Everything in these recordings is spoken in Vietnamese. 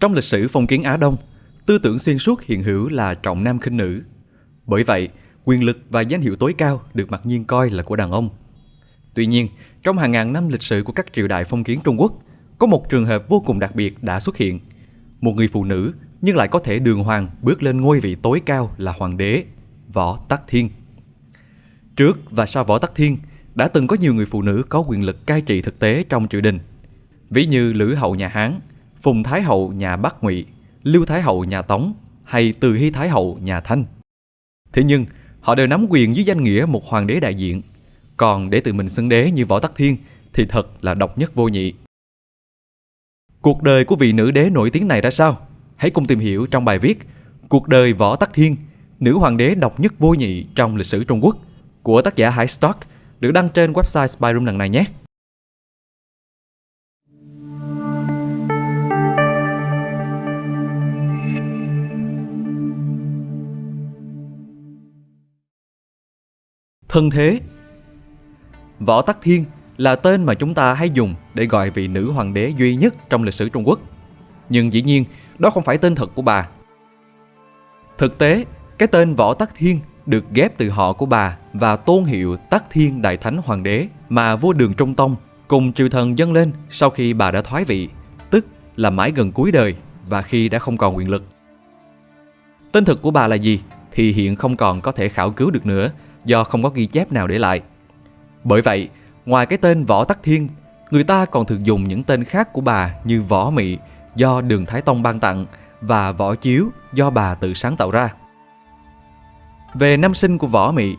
Trong lịch sử phong kiến Á Đông, tư tưởng xuyên suốt hiện hữu là trọng nam khinh nữ. Bởi vậy, quyền lực và danh hiệu tối cao được mặc nhiên coi là của đàn ông. Tuy nhiên, trong hàng ngàn năm lịch sử của các triều đại phong kiến Trung Quốc, có một trường hợp vô cùng đặc biệt đã xuất hiện. Một người phụ nữ nhưng lại có thể đường hoàng bước lên ngôi vị tối cao là hoàng đế, Võ Tắc Thiên. Trước và sau Võ Tắc Thiên, đã từng có nhiều người phụ nữ có quyền lực cai trị thực tế trong triều đình. Ví như Lữ Hậu nhà Hán, Phùng Thái Hậu nhà Bắc Ngụy, Lưu Thái Hậu nhà Tống hay Từ Hy Thái Hậu nhà Thanh. Thế nhưng, họ đều nắm quyền dưới danh nghĩa một hoàng đế đại diện. Còn để tự mình xưng đế như Võ Tắc Thiên thì thật là độc nhất vô nhị. Cuộc đời của vị nữ đế nổi tiếng này ra sao? Hãy cùng tìm hiểu trong bài viết Cuộc đời Võ Tắc Thiên, nữ hoàng đế độc nhất vô nhị trong lịch sử Trung Quốc của tác giả Hải Stock được đăng trên website Spyroom lần này nhé. Thân thế Võ Tắc Thiên là tên mà chúng ta hay dùng để gọi vị nữ hoàng đế duy nhất trong lịch sử Trung Quốc. Nhưng dĩ nhiên, đó không phải tên thật của bà. Thực tế, cái tên Võ Tắc Thiên được ghép từ họ của bà và tôn hiệu Tắc Thiên Đại Thánh Hoàng đế mà vua Đường Trung Tông cùng triều thần dâng lên sau khi bà đã thoái vị, tức là mãi gần cuối đời và khi đã không còn quyền lực. Tên thực của bà là gì thì hiện không còn có thể khảo cứu được nữa do không có ghi chép nào để lại. Bởi vậy, ngoài cái tên Võ Tắc Thiên, người ta còn thường dùng những tên khác của bà như Võ Mị do Đường Thái Tông ban tặng và Võ Chiếu do bà tự sáng tạo ra. Về năm sinh của Võ Mị,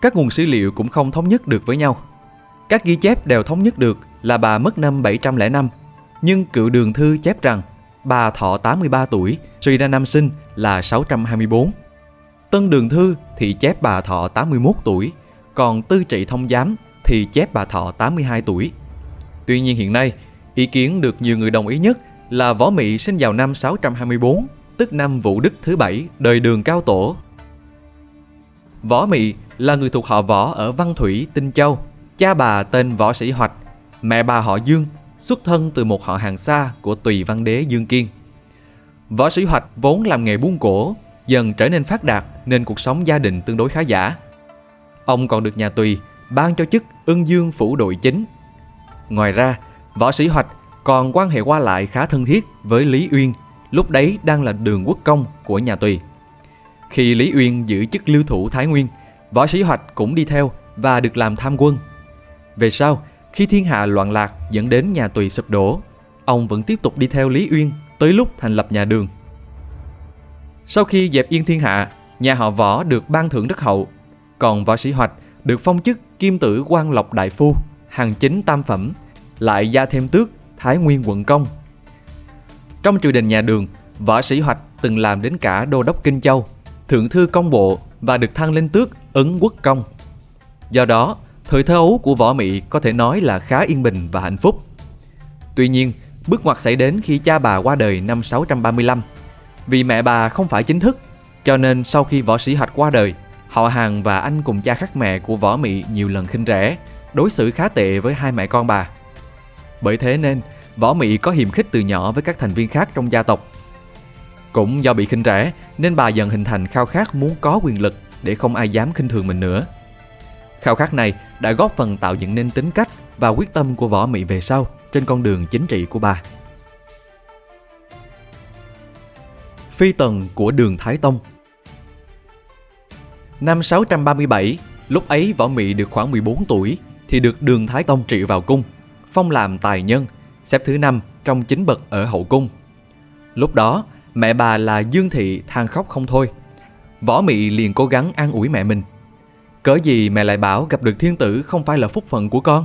các nguồn sử liệu cũng không thống nhất được với nhau. Các ghi chép đều thống nhất được là bà mất năm 705, nhưng cựu đường thư chép rằng bà thọ 83 tuổi, suy ra năm sinh là 624. Tân đường thư thì chép bà thọ 81 tuổi, còn tư trị thông giám thì chép bà thọ 82 tuổi. Tuy nhiên hiện nay, ý kiến được nhiều người đồng ý nhất là Võ Mị sinh vào năm 624, tức năm Vũ Đức thứ bảy đời đường cao tổ. Võ Mị là người thuộc họ Võ ở Văn Thủy, Tinh Châu. Cha bà tên Võ Sĩ Hoạch, mẹ bà họ Dương, xuất thân từ một họ hàng xa của Tùy Văn Đế Dương Kiên. Võ Sĩ Hoạch vốn làm nghề buôn cổ, dần trở nên phát đạt nên cuộc sống gia đình tương đối khá giả. Ông còn được nhà Tùy ban cho chức ưng dương phủ đội chính. Ngoài ra, Võ Sĩ Hoạch còn quan hệ qua lại khá thân thiết với Lý Uyên, lúc đấy đang là đường quốc công của nhà Tùy. Khi Lý Uyên giữ chức lưu thủ Thái Nguyên, Võ Sĩ Hoạch cũng đi theo và được làm tham quân. Về sau, khi thiên hạ loạn lạc dẫn đến nhà Tùy sụp đổ, ông vẫn tiếp tục đi theo Lý Uyên tới lúc thành lập nhà Đường. Sau khi dẹp yên thiên hạ, nhà họ Võ được ban thưởng rất hậu, còn Võ Sĩ Hoạch được phong chức kim tử quan lộc đại phu, hàng chính tam phẩm, lại gia thêm tước Thái Nguyên quận công. Trong triều đình nhà Đường, Võ Sĩ Hoạch từng làm đến cả đô đốc Kinh Châu, thượng thư công bộ và được thăng lên tước Ấn Quốc công. Do đó, thời thơ ấu của Võ Mị có thể nói là khá yên bình và hạnh phúc. Tuy nhiên, bước ngoặt xảy đến khi cha bà qua đời năm 635. Vì mẹ bà không phải chính thức, cho nên sau khi Võ Sĩ hạch qua đời, họ hàng và anh cùng cha khác mẹ của Võ Mị nhiều lần khinh rẻ, đối xử khá tệ với hai mẹ con bà. Bởi thế nên, Võ Mị có hiềm khích từ nhỏ với các thành viên khác trong gia tộc. Cũng do bị khinh rẻ nên bà dần hình thành khao khát muốn có quyền lực để không ai dám khinh thường mình nữa. Khao khát này đã góp phần tạo dựng nên tính cách và quyết tâm của Võ Mị về sau trên con đường chính trị của bà. Phi tần của đường Thái Tông Năm 637, lúc ấy Võ Mị được khoảng 14 tuổi thì được đường Thái Tông trị vào cung, phong làm tài nhân, xếp thứ năm trong chính bậc ở hậu cung. Lúc đó, mẹ bà là Dương Thị than khóc không thôi. Võ Mị liền cố gắng an ủi mẹ mình. Cớ gì mẹ lại bảo gặp được thiên tử không phải là phúc phận của con?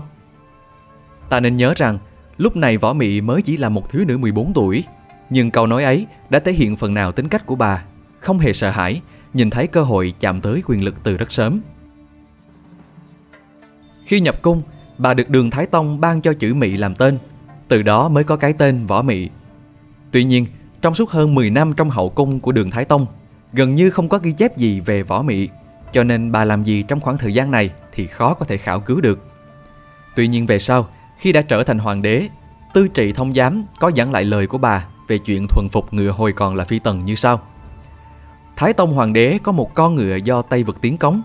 Ta nên nhớ rằng, lúc này Võ Mị mới chỉ là một thiếu nữ 14 tuổi. Nhưng câu nói ấy đã thể hiện phần nào tính cách của bà, không hề sợ hãi, nhìn thấy cơ hội chạm tới quyền lực từ rất sớm. Khi nhập cung, bà được đường Thái Tông ban cho chữ Mị làm tên, từ đó mới có cái tên Võ Mị. Tuy nhiên, trong suốt hơn 10 năm trong hậu cung của đường Thái Tông, gần như không có ghi chép gì về Võ Mị, cho nên bà làm gì trong khoảng thời gian này thì khó có thể khảo cứu được. Tuy nhiên về sau, khi đã trở thành hoàng đế, tư trị thông giám có dẫn lại lời của bà về chuyện thuần phục ngựa hồi còn là phi tần như sau. Thái Tông Hoàng đế có một con ngựa do Tây vực tiến cống,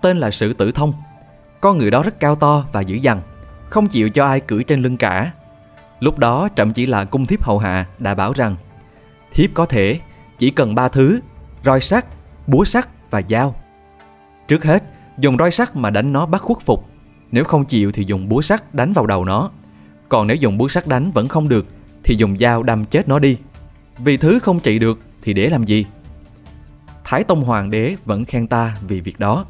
tên là Sử Tử Thông. Con ngựa đó rất cao to và dữ dằn, không chịu cho ai cưỡi trên lưng cả. Lúc đó trậm chỉ là cung thiếp hầu hạ đã bảo rằng thiếp có thể chỉ cần ba thứ, roi sắt, búa sắt và dao. Trước hết, dùng roi sắt mà đánh nó bắt khuất phục. Nếu không chịu thì dùng búa sắt đánh vào đầu nó. Còn nếu dùng búa sắt đánh vẫn không được thì dùng dao đâm chết nó đi. Vì thứ không trị được thì để làm gì? Thái Tông Hoàng đế vẫn khen ta vì việc đó.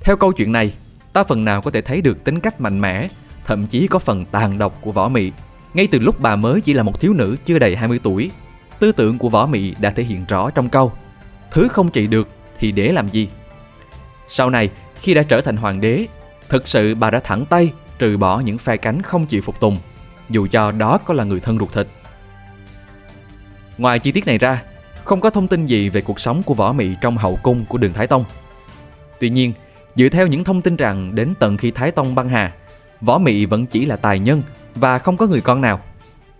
Theo câu chuyện này, ta phần nào có thể thấy được tính cách mạnh mẽ, thậm chí có phần tàn độc của Võ Mị. Ngay từ lúc bà mới chỉ là một thiếu nữ chưa đầy 20 tuổi, tư tưởng của Võ Mị đã thể hiện rõ trong câu Thứ không trị được thì để làm gì? Sau này, khi đã trở thành hoàng đế, thực sự bà đã thẳng tay trừ bỏ những phe cánh không chịu phục tùng, dù cho đó có là người thân ruột thịt. Ngoài chi tiết này ra, không có thông tin gì về cuộc sống của Võ Mị trong hậu cung của đường Thái Tông. Tuy nhiên, dựa theo những thông tin rằng đến tận khi Thái Tông băng hà, Võ Mị vẫn chỉ là tài nhân và không có người con nào.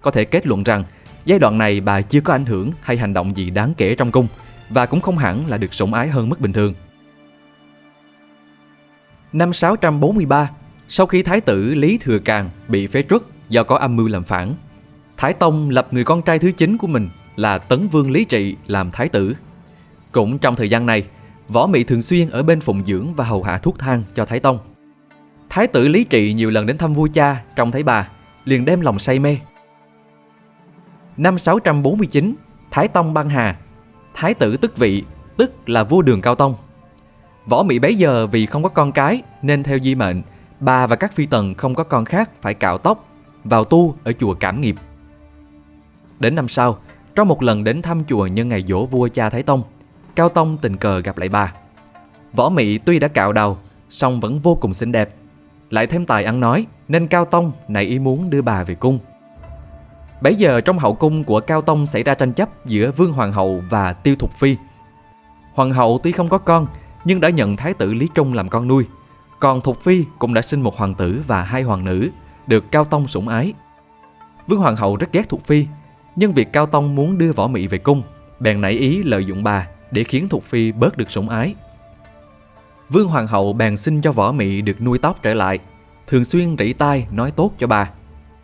Có thể kết luận rằng giai đoạn này bà chưa có ảnh hưởng hay hành động gì đáng kể trong cung và cũng không hẳn là được sủng ái hơn mức bình thường. Năm 643, sau khi Thái tử Lý Thừa Càng bị phế truất do có âm mưu làm phản, Thái Tông lập người con trai thứ chín của mình là Tấn Vương Lý Trị làm thái tử. Cũng trong thời gian này, Võ Mị thường xuyên ở bên phụng dưỡng và hầu hạ thuốc thang cho Thái Tông. Thái tử Lý Trị nhiều lần đến thăm vua cha trông thấy bà, liền đem lòng say mê. Năm 649, Thái Tông băng hà, Thái tử tức vị, tức là vua đường Cao Tông. Võ Mị bấy giờ vì không có con cái nên theo di mệnh, bà và các phi tần không có con khác phải cạo tóc, vào tu ở chùa Cảm Nghiệp. Đến năm sau, trong một lần đến thăm chùa nhân ngày dỗ vua cha Thái Tông, Cao Tông tình cờ gặp lại bà. Võ mỹ tuy đã cạo đầu, song vẫn vô cùng xinh đẹp. Lại thêm tài ăn nói, nên Cao Tông nảy ý muốn đưa bà về cung. Bấy giờ trong hậu cung của Cao Tông xảy ra tranh chấp giữa Vương Hoàng hậu và Tiêu Thục Phi. Hoàng hậu tuy không có con, nhưng đã nhận Thái tử Lý Trung làm con nuôi. Còn Thục Phi cũng đã sinh một hoàng tử và hai hoàng nữ, được Cao Tông sủng ái. Vương Hoàng hậu rất ghét Thục Phi nhưng việc Cao Tông muốn đưa Võ Mị về cung, bèn nảy ý lợi dụng bà để khiến Thục Phi bớt được sủng ái. Vương Hoàng hậu bèn xin cho Võ Mị được nuôi tóc trở lại, thường xuyên rỉ tai nói tốt cho bà.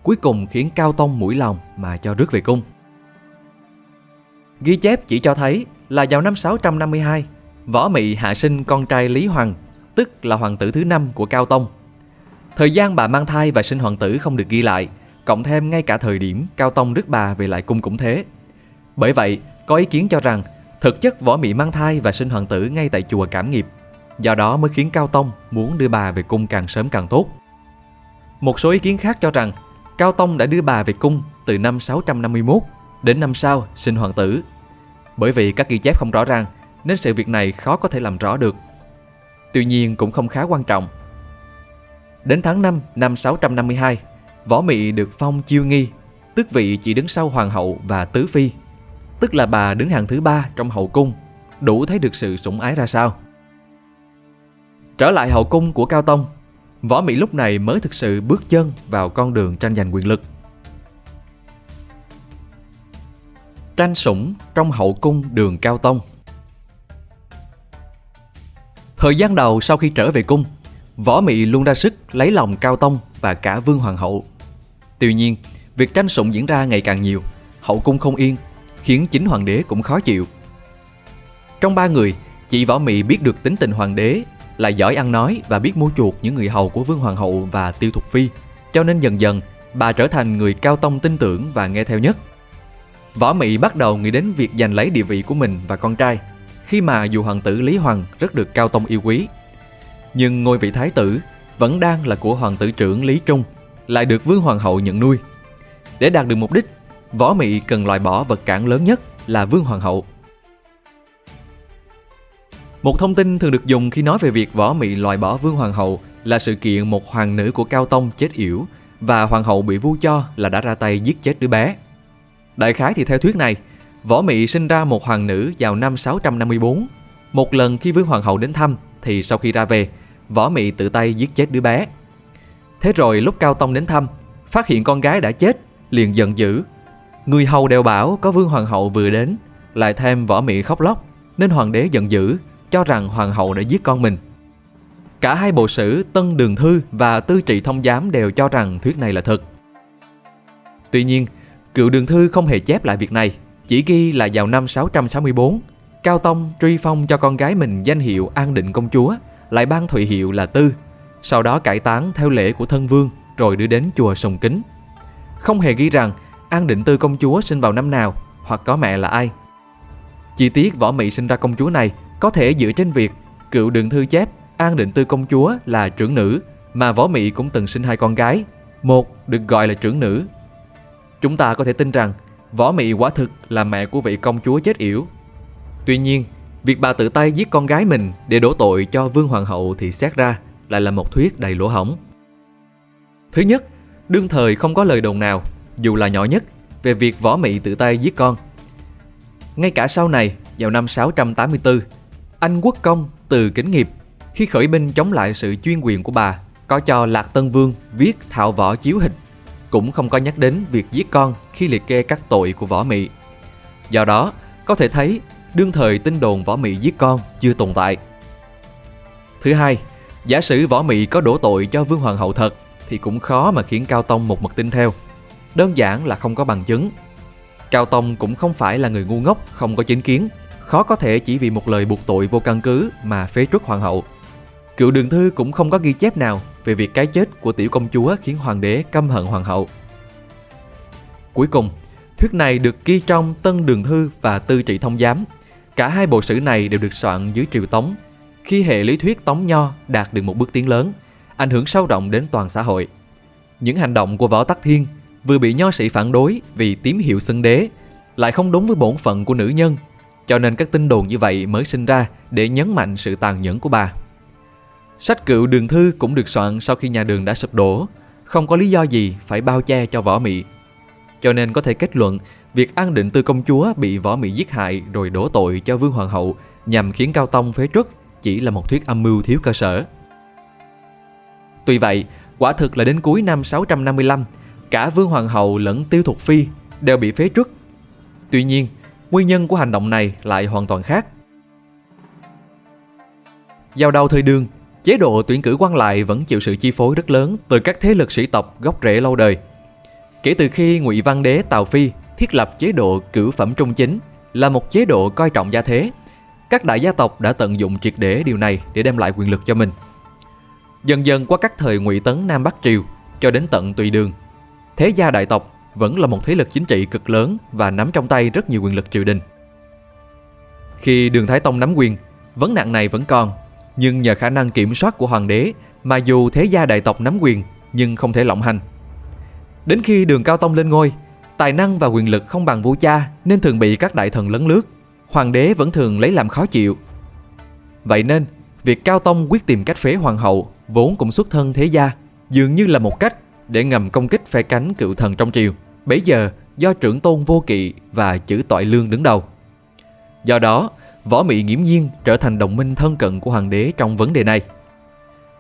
Cuối cùng khiến Cao Tông mũi lòng mà cho rước về cung. Ghi chép chỉ cho thấy là vào năm 652, Võ Mị hạ sinh con trai Lý Hoàng, tức là hoàng tử thứ năm của Cao Tông. Thời gian bà mang thai và sinh hoàng tử không được ghi lại, cộng thêm ngay cả thời điểm Cao Tông rước bà về lại cung cũng thế. Bởi vậy, có ý kiến cho rằng thực chất võ mị mang thai và sinh hoàng tử ngay tại chùa Cảm Nghiệp, do đó mới khiến Cao Tông muốn đưa bà về cung càng sớm càng tốt. Một số ý kiến khác cho rằng Cao Tông đã đưa bà về cung từ năm 651 đến năm sau sinh hoàng tử. Bởi vì các ghi chép không rõ ràng nên sự việc này khó có thể làm rõ được. Tuy nhiên cũng không khá quan trọng. Đến tháng 5 năm 652, Võ Mị được phong chiêu nghi, tức vị chỉ đứng sau hoàng hậu và tứ phi, tức là bà đứng hàng thứ ba trong hậu cung, đủ thấy được sự sủng ái ra sao. Trở lại hậu cung của Cao Tông, Võ Mị lúc này mới thực sự bước chân vào con đường tranh giành quyền lực. Tranh sủng trong hậu cung đường Cao Tông Thời gian đầu sau khi trở về cung, Võ Mị luôn ra sức lấy lòng Cao Tông và cả Vương Hoàng hậu. Tuy nhiên, việc tranh sủng diễn ra ngày càng nhiều, hậu cung không yên, khiến chính hoàng đế cũng khó chịu. Trong ba người, chị Võ Mị biết được tính tình hoàng đế, là giỏi ăn nói và biết mua chuộc những người hầu của Vương Hoàng hậu và Tiêu Thục Phi, cho nên dần dần bà trở thành người cao tông tin tưởng và nghe theo nhất. Võ Mị bắt đầu nghĩ đến việc giành lấy địa vị của mình và con trai, khi mà dù hoàng tử Lý Hoàng rất được cao tông yêu quý. Nhưng ngôi vị thái tử vẫn đang là của hoàng tử trưởng Lý Trung lại được Vương Hoàng hậu nhận nuôi. Để đạt được mục đích, Võ Mị cần loại bỏ vật cản lớn nhất là Vương Hoàng hậu. Một thông tin thường được dùng khi nói về việc Võ Mị loại bỏ Vương Hoàng hậu là sự kiện một hoàng nữ của Cao Tông chết yểu và Hoàng hậu bị vu cho là đã ra tay giết chết đứa bé. Đại khái thì theo thuyết này, Võ Mị sinh ra một hoàng nữ vào năm 654. Một lần khi Vương Hoàng hậu đến thăm thì sau khi ra về, Võ Mị tự tay giết chết đứa bé. Thế rồi lúc Cao Tông đến thăm, phát hiện con gái đã chết, liền giận dữ, Người hầu đều bảo có vương hoàng hậu vừa đến, lại thêm võ mị khóc lóc, nên hoàng đế giận dữ, cho rằng hoàng hậu đã giết con mình. Cả hai bộ sử Tân Đường Thư và Tư Trị Thông Giám đều cho rằng thuyết này là thật. Tuy nhiên, cựu Đường Thư không hề chép lại việc này, chỉ ghi là vào năm 664, Cao Tông truy phong cho con gái mình danh hiệu An Định Công Chúa, lại ban thụy hiệu là Tư, sau đó cải táng theo lễ của thân vương rồi đưa đến chùa Sùng Kính. Không hề ghi rằng An Định Tư Công Chúa sinh vào năm nào hoặc có mẹ là ai. Chi tiết võ mị sinh ra công chúa này có thể dựa trên việc cựu đường thư chép An Định Tư Công Chúa là trưởng nữ mà võ mị cũng từng sinh hai con gái, một được gọi là trưởng nữ. Chúng ta có thể tin rằng võ mị quả thực là mẹ của vị công chúa chết yểu. Tuy nhiên, việc bà tự tay giết con gái mình để đổ tội cho vương hoàng hậu thì xét ra lại là một thuyết đầy lỗ hổng. Thứ nhất, đương thời không có lời đồn nào, dù là nhỏ nhất, về việc võ mị tự tay giết con. Ngay cả sau này, vào năm 684, anh quốc công từ kính nghiệp khi khởi binh chống lại sự chuyên quyền của bà có cho Lạc Tân Vương viết thạo võ chiếu hình cũng không có nhắc đến việc giết con khi liệt kê các tội của võ mị. Do đó, có thể thấy đương thời tin đồn võ mị giết con chưa tồn tại. Thứ hai, giả sử võ mị có đổ tội cho vương hoàng hậu thật thì cũng khó mà khiến Cao Tông một mực tin theo. Đơn giản là không có bằng chứng. Cao Tông cũng không phải là người ngu ngốc, không có chính kiến, khó có thể chỉ vì một lời buộc tội vô căn cứ mà phế truất hoàng hậu. Cựu đường thư cũng không có ghi chép nào về việc cái chết của tiểu công chúa khiến hoàng đế căm hận hoàng hậu. Cuối cùng, thuyết này được ghi trong Tân Đường Thư và Tư Trị Thông Giám. Cả hai bộ sử này đều được soạn dưới triều Tống, khi hệ lý thuyết Tống Nho đạt được một bước tiến lớn, ảnh hưởng sâu rộng đến toàn xã hội. Những hành động của Võ Tắc Thiên vừa bị nho sĩ phản đối vì tím hiệu xưng đế, lại không đúng với bổn phận của nữ nhân, cho nên các tin đồn như vậy mới sinh ra để nhấn mạnh sự tàn nhẫn của bà. Sách cựu đường thư cũng được soạn sau khi nhà đường đã sụp đổ, không có lý do gì phải bao che cho võ mị. Cho nên có thể kết luận việc an định tư công chúa bị võ mị giết hại rồi đổ tội cho vương hoàng hậu nhằm khiến Cao Tông phế truất chỉ là một thuyết âm mưu thiếu cơ sở. Tuy vậy, quả thực là đến cuối năm 655, cả Vương Hoàng hậu lẫn Tiêu Thục Phi đều bị phế truất. Tuy nhiên, nguyên nhân của hành động này lại hoàn toàn khác. Giao đầu thời đường, chế độ tuyển cử quan lại vẫn chịu sự chi phối rất lớn từ các thế lực sĩ tộc gốc rễ lâu đời. Kể từ khi Ngụy Văn Đế Tào Phi thiết lập chế độ cử phẩm trung chính là một chế độ coi trọng gia thế, các đại gia tộc đã tận dụng triệt để điều này để đem lại quyền lực cho mình. Dần dần qua các thời Ngụy Tấn Nam Bắc Triều cho đến tận Tùy Đường, thế gia đại tộc vẫn là một thế lực chính trị cực lớn và nắm trong tay rất nhiều quyền lực triều đình. Khi Đường Thái Tông nắm quyền, vấn nạn này vẫn còn, nhưng nhờ khả năng kiểm soát của hoàng đế mà dù thế gia đại tộc nắm quyền nhưng không thể lộng hành. Đến khi Đường Cao Tông lên ngôi, tài năng và quyền lực không bằng vua cha nên thường bị các đại thần lấn lướt hoàng đế vẫn thường lấy làm khó chịu. Vậy nên, việc Cao Tông quyết tìm cách phế hoàng hậu vốn cũng xuất thân thế gia, dường như là một cách để ngầm công kích phe cánh cựu thần trong triều. Bấy giờ do trưởng tôn vô kỵ và chữ tội lương đứng đầu. Do đó, võ mị nghiễm nhiên trở thành đồng minh thân cận của hoàng đế trong vấn đề này.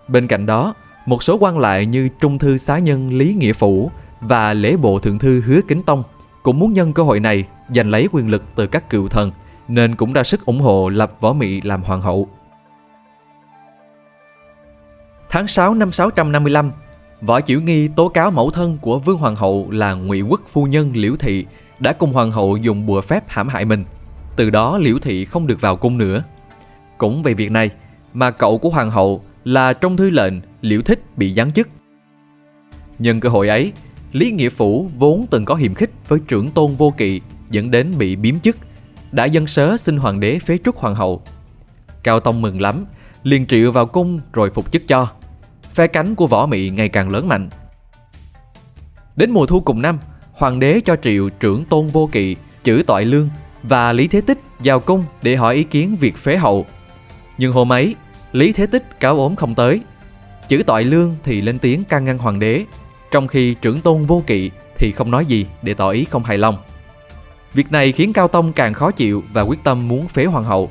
Bên cạnh đó, một số quan lại như trung thư xá nhân Lý Nghĩa Phủ và lễ bộ thượng thư Hứa Kính Tông cũng muốn nhân cơ hội này giành lấy quyền lực từ các cựu thần nên cũng ra sức ủng hộ lập Võ Mị làm hoàng hậu. Tháng 6 năm 655, Võ Chiểu Nghi tố cáo mẫu thân của Vương Hoàng hậu là Ngụy Quốc phu nhân Liễu Thị đã cùng Hoàng hậu dùng bùa phép hãm hại mình. Từ đó Liễu Thị không được vào cung nữa. Cũng về việc này mà cậu của Hoàng hậu là trong thư lệnh Liễu Thích bị giáng chức. Nhân cơ hội ấy, Lý Nghĩa Phủ vốn từng có hiềm khích với trưởng tôn vô kỵ dẫn đến bị biếm chức đã dân sớ xin hoàng đế phế truất hoàng hậu. Cao Tông mừng lắm, liền triệu vào cung rồi phục chức cho. Phe cánh của võ mị ngày càng lớn mạnh. Đến mùa thu cùng năm, hoàng đế cho triệu trưởng tôn vô kỵ, chữ tội lương và Lý Thế Tích vào cung để hỏi ý kiến việc phế hậu. Nhưng hôm ấy, Lý Thế Tích cáo ốm không tới. Chữ tội lương thì lên tiếng can ngăn hoàng đế, trong khi trưởng tôn vô kỵ thì không nói gì để tỏ ý không hài lòng. Việc này khiến Cao Tông càng khó chịu và quyết tâm muốn phế hoàng hậu.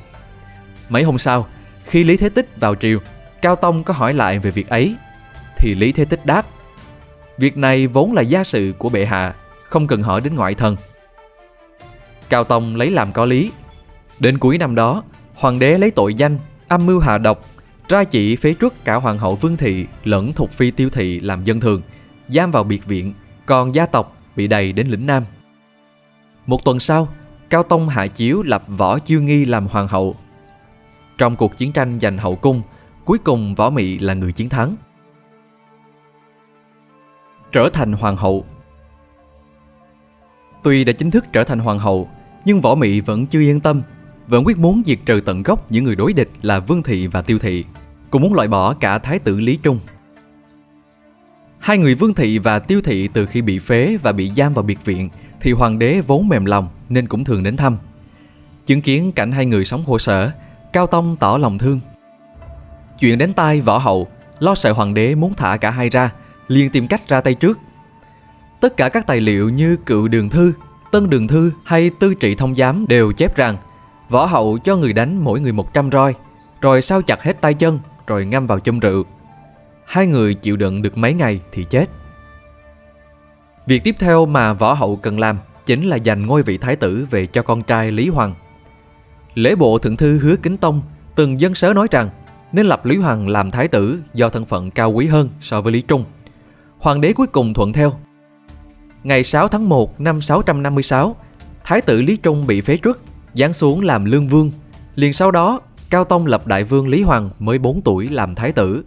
Mấy hôm sau, khi Lý Thế Tích vào triều, Cao Tông có hỏi lại về việc ấy, thì Lý Thế Tích đáp Việc này vốn là gia sự của bệ hạ, không cần hỏi đến ngoại thần. Cao Tông lấy làm có lý. Đến cuối năm đó, hoàng đế lấy tội danh âm mưu hạ độc, ra chỉ phế truất cả hoàng hậu Vương Thị lẫn Thục Phi Tiêu Thị làm dân thường, giam vào biệt viện, còn gia tộc bị đầy đến lĩnh Nam. Một tuần sau, Cao Tông hạ chiếu lập Võ Chiêu Nghi làm hoàng hậu. Trong cuộc chiến tranh giành hậu cung, cuối cùng Võ Mị là người chiến thắng. Trở thành hoàng hậu Tuy đã chính thức trở thành hoàng hậu, nhưng Võ Mị vẫn chưa yên tâm, vẫn quyết muốn diệt trừ tận gốc những người đối địch là Vương Thị và Tiêu Thị, cũng muốn loại bỏ cả Thái tử Lý Trung. Hai người Vương Thị và Tiêu Thị từ khi bị phế và bị giam vào biệt viện thì hoàng đế vốn mềm lòng nên cũng thường đến thăm. Chứng kiến cảnh hai người sống khổ sở, Cao Tông tỏ lòng thương. Chuyện đến tai võ hậu, lo sợ hoàng đế muốn thả cả hai ra, liền tìm cách ra tay trước. Tất cả các tài liệu như cựu đường thư, tân đường thư hay tư trị thông giám đều chép rằng võ hậu cho người đánh mỗi người 100 roi, rồi sao chặt hết tay chân, rồi ngâm vào chum rượu. Hai người chịu đựng được mấy ngày thì chết. Việc tiếp theo mà võ hậu cần làm chính là giành ngôi vị thái tử về cho con trai Lý Hoàng. Lễ bộ thượng thư hứa kính tông từng dân sớ nói rằng nên lập Lý Hoàng làm thái tử do thân phận cao quý hơn so với Lý Trung. Hoàng đế cuối cùng thuận theo. Ngày 6 tháng 1 năm 656, Thái tử Lý Trung bị phế truất, giáng xuống làm lương vương. Liền sau đó, Cao Tông lập đại vương Lý Hoàng mới 4 tuổi làm thái tử.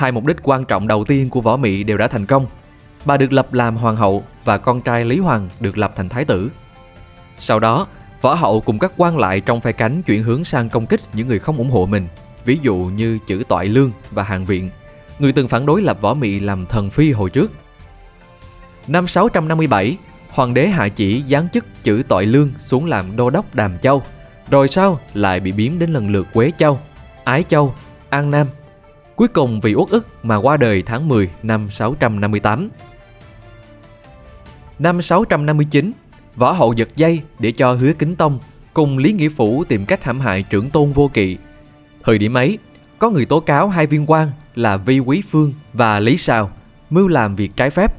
Hai mục đích quan trọng đầu tiên của Võ Mị đều đã thành công. Bà được lập làm hoàng hậu và con trai Lý Hoàng được lập thành thái tử. Sau đó, Võ hậu cùng các quan lại trong phe cánh chuyển hướng sang công kích những người không ủng hộ mình, ví dụ như chữ Toại Lương và Hàng Viện, người từng phản đối lập Võ Mị làm thần phi hồi trước. Năm 657, hoàng đế hạ chỉ giáng chức chữ Toại Lương xuống làm đô đốc Đàm Châu, rồi sau lại bị biếm đến lần lượt Quế Châu, Ái Châu, An Nam. Cuối cùng vì uất ức mà qua đời tháng 10 năm 658. Năm 659, Võ hậu giật dây để cho hứa kính tông cùng Lý Nghĩa Phủ tìm cách hãm hại trưởng tôn vô kỵ. Thời điểm ấy, có người tố cáo hai viên quan là Vi Quý Phương và Lý Sào mưu làm việc trái phép.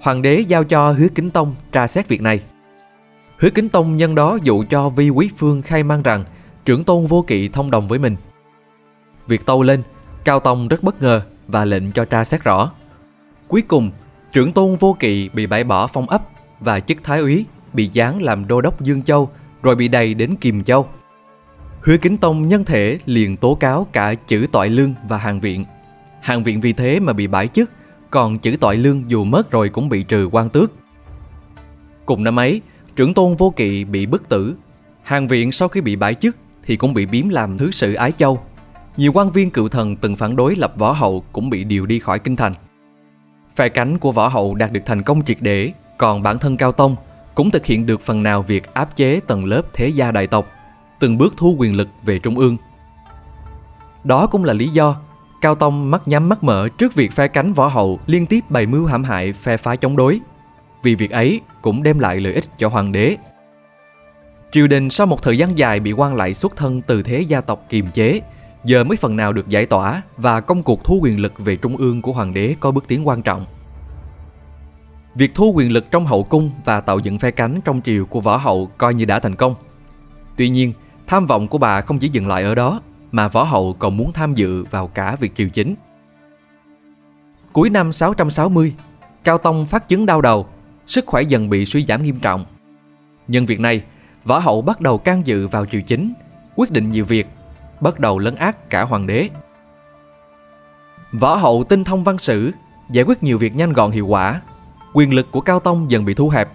Hoàng đế giao cho hứa kính tông tra xét việc này. Hứa kính tông nhân đó dụ cho Vi Quý Phương khai mang rằng trưởng tôn vô kỵ thông đồng với mình. Việc tâu lên, Cao Tông rất bất ngờ và lệnh cho tra xét rõ. Cuối cùng, trưởng tôn vô kỵ bị bãi bỏ phong ấp và chức thái úy bị giáng làm đô đốc Dương Châu rồi bị đầy đến Kiềm Châu. Hứa Kính Tông nhân thể liền tố cáo cả chữ tội lương và hàng viện. Hàng viện vì thế mà bị bãi chức, còn chữ tội lương dù mất rồi cũng bị trừ quan tước. Cùng năm ấy, trưởng tôn vô kỵ bị bức tử. Hàng viện sau khi bị bãi chức thì cũng bị biếm làm thứ sử Ái Châu. Nhiều quan viên cựu thần từng phản đối lập võ hậu cũng bị điều đi khỏi kinh thành. Phe cánh của võ hậu đạt được thành công triệt để còn bản thân Cao Tông cũng thực hiện được phần nào việc áp chế tầng lớp thế gia đại tộc, từng bước thu quyền lực về trung ương. Đó cũng là lý do Cao Tông mắt nhắm mắt mở trước việc phe cánh võ hậu liên tiếp bày mưu hãm hại phe phái chống đối. Vì việc ấy cũng đem lại lợi ích cho hoàng đế. Triều đình sau một thời gian dài bị quan lại xuất thân từ thế gia tộc kiềm chế, giờ mới phần nào được giải tỏa và công cuộc thu quyền lực về trung ương của hoàng đế có bước tiến quan trọng. Việc thu quyền lực trong hậu cung và tạo dựng phe cánh trong triều của võ hậu coi như đã thành công. Tuy nhiên, tham vọng của bà không chỉ dừng lại ở đó, mà võ hậu còn muốn tham dự vào cả việc triều chính. Cuối năm 660, Cao Tông phát chứng đau đầu, sức khỏe dần bị suy giảm nghiêm trọng. Nhân việc này, võ hậu bắt đầu can dự vào triều chính, quyết định nhiều việc, bắt đầu lấn át cả hoàng đế. Võ hậu tinh thông văn sử, giải quyết nhiều việc nhanh gọn hiệu quả quyền lực của Cao Tông dần bị thu hẹp.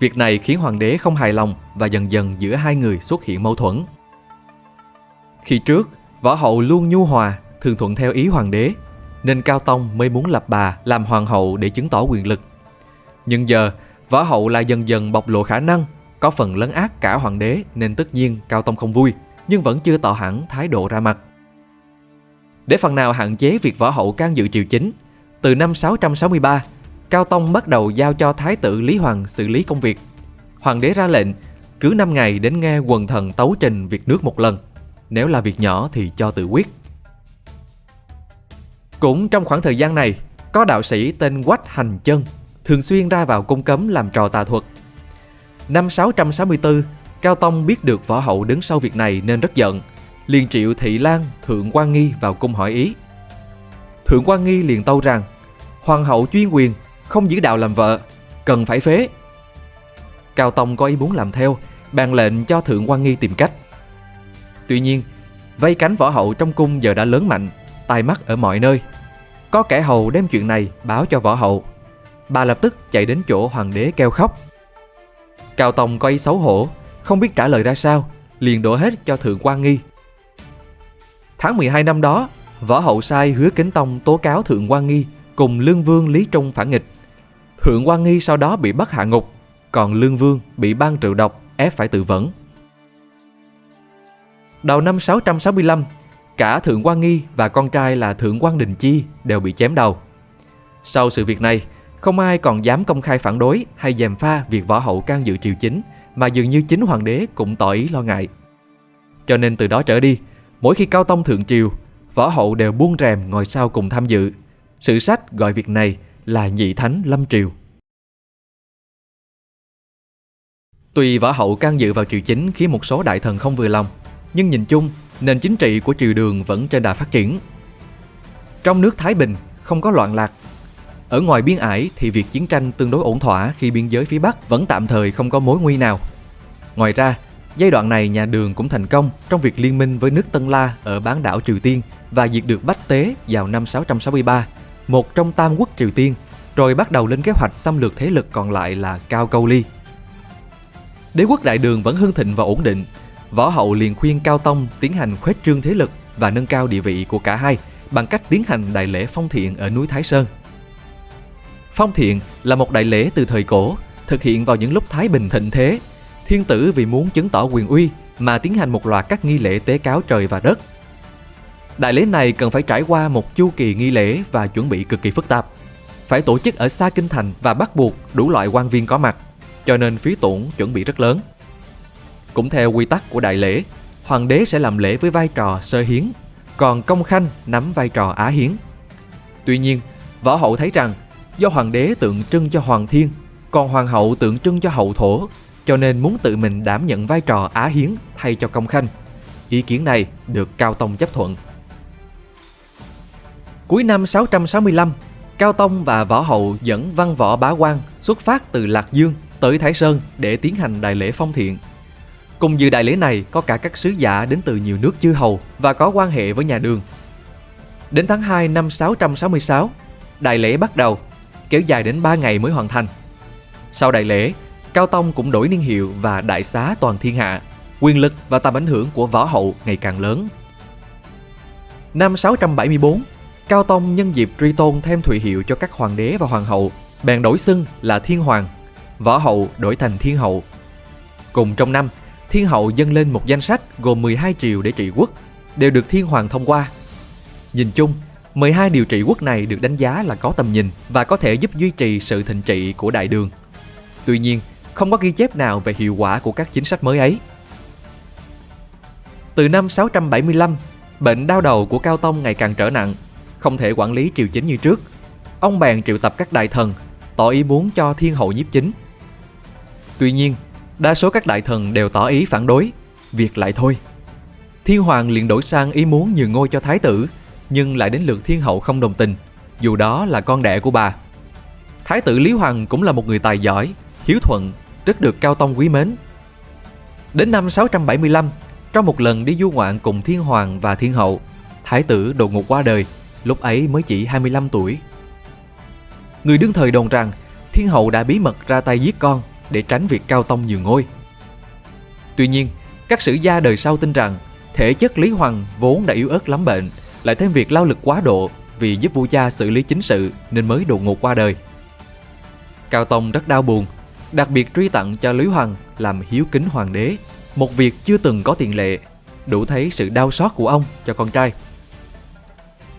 Việc này khiến hoàng đế không hài lòng và dần dần giữa hai người xuất hiện mâu thuẫn. Khi trước, võ hậu luôn nhu hòa, thường thuận theo ý hoàng đế, nên Cao Tông mới muốn lập bà làm hoàng hậu để chứng tỏ quyền lực. Nhưng giờ, võ hậu lại dần dần bộc lộ khả năng, có phần lấn át cả hoàng đế nên tất nhiên Cao Tông không vui, nhưng vẫn chưa tỏ hẳn thái độ ra mặt. Để phần nào hạn chế việc võ hậu can dự triều chính, từ năm 663, Cao Tông bắt đầu giao cho Thái tử Lý Hoàng xử lý công việc. Hoàng đế ra lệnh, cứ 5 ngày đến nghe quần thần tấu trình việc nước một lần. Nếu là việc nhỏ thì cho tự quyết. Cũng trong khoảng thời gian này, có đạo sĩ tên Quách Hành Chân thường xuyên ra vào cung cấm làm trò tà thuật. Năm 664, Cao Tông biết được võ hậu đứng sau việc này nên rất giận, liền triệu Thị Lan, Thượng quan Nghi vào cung hỏi ý. Thượng quan Nghi liền tâu rằng, Hoàng hậu chuyên quyền, không giữ đạo làm vợ, cần phải phế. Cao Tông có ý muốn làm theo, bàn lệnh cho Thượng quan Nghi tìm cách. Tuy nhiên, vây cánh võ hậu trong cung giờ đã lớn mạnh, tai mắt ở mọi nơi. Có kẻ hầu đem chuyện này báo cho võ hậu. Bà lập tức chạy đến chỗ hoàng đế kêu khóc. Cao Tông có ý xấu hổ, không biết trả lời ra sao, liền đổ hết cho Thượng quan Nghi. Tháng 12 năm đó, võ hậu sai hứa kính tông tố cáo Thượng quan Nghi cùng Lương Vương Lý Trung phản nghịch. Thượng quan Nghi sau đó bị bắt hạ ngục, còn Lương Vương bị ban triệu độc ép phải tự vẫn. Đầu năm 665, cả Thượng quan Nghi và con trai là Thượng quan Đình Chi đều bị chém đầu. Sau sự việc này, không ai còn dám công khai phản đối hay dèm pha việc võ hậu can dự triều chính, mà dường như chính hoàng đế cũng tỏ ý lo ngại. Cho nên từ đó trở đi, mỗi khi Cao Tông thượng triều, võ hậu đều buông rèm ngồi sau cùng tham dự. Sử sách gọi việc này là nhị thánh lâm triều. Tuy võ hậu can dự vào triều chính khiến một số đại thần không vừa lòng, nhưng nhìn chung, nền chính trị của triều đường vẫn trên đà phát triển. Trong nước Thái Bình không có loạn lạc. Ở ngoài biên ải thì việc chiến tranh tương đối ổn thỏa khi biên giới phía Bắc vẫn tạm thời không có mối nguy nào. Ngoài ra, giai đoạn này nhà Đường cũng thành công trong việc liên minh với nước Tân La ở bán đảo Triều Tiên và diệt được Bách Tế vào năm 663, một trong tam quốc Triều Tiên, rồi bắt đầu lên kế hoạch xâm lược thế lực còn lại là Cao Câu Ly. Đế quốc Đại Đường vẫn hưng thịnh và ổn định, Võ Hậu liền khuyên Cao Tông tiến hành khuếch trương thế lực và nâng cao địa vị của cả hai bằng cách tiến hành đại lễ phong thiện ở núi Thái Sơn. Phong thiện là một đại lễ từ thời cổ, thực hiện vào những lúc Thái Bình thịnh thế. Thiên tử vì muốn chứng tỏ quyền uy mà tiến hành một loạt các nghi lễ tế cáo trời và đất. Đại lễ này cần phải trải qua một chu kỳ nghi lễ và chuẩn bị cực kỳ phức tạp. Phải tổ chức ở xa kinh thành và bắt buộc đủ loại quan viên có mặt, cho nên phí tổn chuẩn bị rất lớn. Cũng theo quy tắc của đại lễ, hoàng đế sẽ làm lễ với vai trò sơ hiến, còn công khanh nắm vai trò á hiến. Tuy nhiên, võ hậu thấy rằng do hoàng đế tượng trưng cho hoàng thiên, còn hoàng hậu tượng trưng cho hậu thổ, cho nên muốn tự mình đảm nhận vai trò á hiến thay cho công khanh. Ý kiến này được Cao Tông chấp thuận. Cuối năm 665, Cao Tông và Võ Hậu dẫn văn võ bá quan xuất phát từ Lạc Dương tới Thái Sơn để tiến hành đại lễ phong thiện. Cùng dự đại lễ này có cả các sứ giả đến từ nhiều nước chư hầu và có quan hệ với nhà đường. Đến tháng 2 năm 666, đại lễ bắt đầu, kéo dài đến 3 ngày mới hoàn thành. Sau đại lễ, Cao Tông cũng đổi niên hiệu và đại xá toàn thiên hạ, quyền lực và tầm ảnh hưởng của võ hậu ngày càng lớn. Năm 674, Cao Tông nhân dịp truy tôn thêm thụy hiệu cho các hoàng đế và hoàng hậu, bèn đổi xưng là Thiên Hoàng, võ hậu đổi thành Thiên Hậu. Cùng trong năm, Thiên Hậu dâng lên một danh sách gồm 12 triều để trị quốc, đều được Thiên Hoàng thông qua. Nhìn chung, 12 điều trị quốc này được đánh giá là có tầm nhìn và có thể giúp duy trì sự thịnh trị của đại đường. Tuy nhiên, không có ghi chép nào về hiệu quả của các chính sách mới ấy. Từ năm 675, bệnh đau đầu của Cao Tông ngày càng trở nặng, không thể quản lý triều chính như trước. Ông bèn triệu tập các đại thần, tỏ ý muốn cho thiên hậu nhiếp chính. Tuy nhiên, đa số các đại thần đều tỏ ý phản đối, việc lại thôi. Thiên hoàng liền đổi sang ý muốn nhường ngôi cho thái tử, nhưng lại đến lượt thiên hậu không đồng tình, dù đó là con đẻ của bà. Thái tử Lý Hoàng cũng là một người tài giỏi, hiếu thuận, rất được Cao Tông quý mến. Đến năm 675, trong một lần đi du ngoạn cùng thiên hoàng và thiên hậu, thái tử đột ngột qua đời, lúc ấy mới chỉ 25 tuổi. Người đương thời đồn rằng thiên hậu đã bí mật ra tay giết con để tránh việc Cao Tông nhường ngôi. Tuy nhiên, các sử gia đời sau tin rằng thể chất Lý Hoàng vốn đã yếu ớt lắm bệnh, lại thêm việc lao lực quá độ vì giúp vua cha xử lý chính sự nên mới đột ngột qua đời. Cao Tông rất đau buồn, đặc biệt truy tặng cho Lý Hoàng làm hiếu kính hoàng đế, một việc chưa từng có tiền lệ, đủ thấy sự đau xót của ông cho con trai.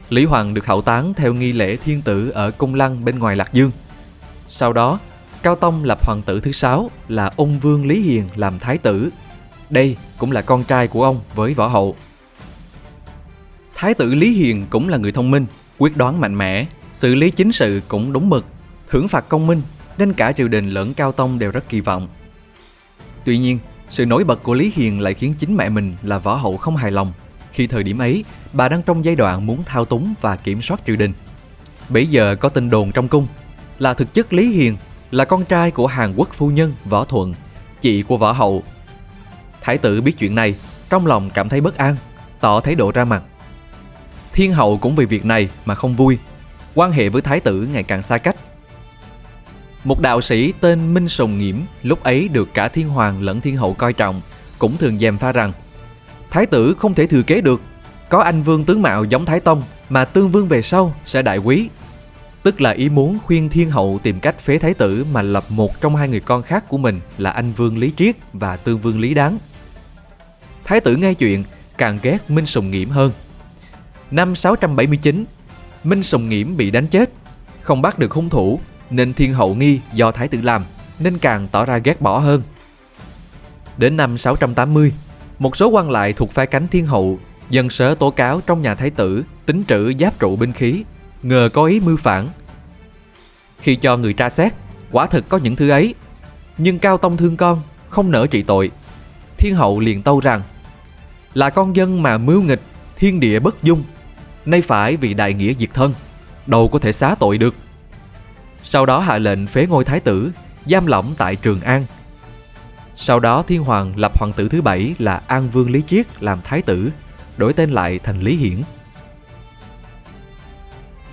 Lý Hoàng được hậu táng theo nghi lễ thiên tử ở cung lăng bên ngoài Lạc Dương. Sau đó, Cao Tông lập hoàng tử thứ sáu là ung vương Lý Hiền làm thái tử. Đây cũng là con trai của ông với võ hậu. Thái tử Lý Hiền cũng là người thông minh, quyết đoán mạnh mẽ, xử lý chính sự cũng đúng mực, thưởng phạt công minh nên cả triều đình lẫn Cao Tông đều rất kỳ vọng. Tuy nhiên, sự nổi bật của Lý Hiền lại khiến chính mẹ mình là võ hậu không hài lòng khi thời điểm ấy bà đang trong giai đoạn muốn thao túng và kiểm soát triều đình. Bây giờ có tin đồn trong cung là thực chất Lý Hiền là con trai của Hàn Quốc phu nhân Võ Thuận, chị của Võ Hậu. Thái tử biết chuyện này, trong lòng cảm thấy bất an, tỏ thái độ ra mặt. Thiên hậu cũng vì việc này mà không vui, quan hệ với thái tử ngày càng xa cách. Một đạo sĩ tên Minh Sùng Nghiễm lúc ấy được cả thiên hoàng lẫn thiên hậu coi trọng, cũng thường dèm pha rằng Thái tử không thể thừa kế được, có anh vương tướng mạo giống Thái Tông mà tương vương về sau sẽ đại quý. Tức là ý muốn khuyên thiên hậu tìm cách phế thái tử mà lập một trong hai người con khác của mình là anh vương Lý Triết và tương vương Lý Đáng. Thái tử nghe chuyện càng ghét Minh Sùng Nghiễm hơn. Năm 679, Minh Sùng Nghiễm bị đánh chết, không bắt được hung thủ nên thiên hậu nghi do thái tử làm nên càng tỏ ra ghét bỏ hơn. Đến năm 680, một số quan lại thuộc phe cánh thiên hậu dân sớ tố cáo trong nhà thái tử tính trữ giáp trụ binh khí, ngờ có ý mưu phản. Khi cho người tra xét, quả thực có những thứ ấy, nhưng Cao Tông thương con, không nỡ trị tội. Thiên hậu liền tâu rằng, là con dân mà mưu nghịch, thiên địa bất dung, nay phải vì đại nghĩa diệt thân, đâu có thể xá tội được. Sau đó hạ lệnh phế ngôi thái tử, giam lỏng tại Trường An. Sau đó Thiên Hoàng lập hoàng tử thứ bảy là An Vương Lý Triết làm thái tử, đổi tên lại thành Lý Hiển.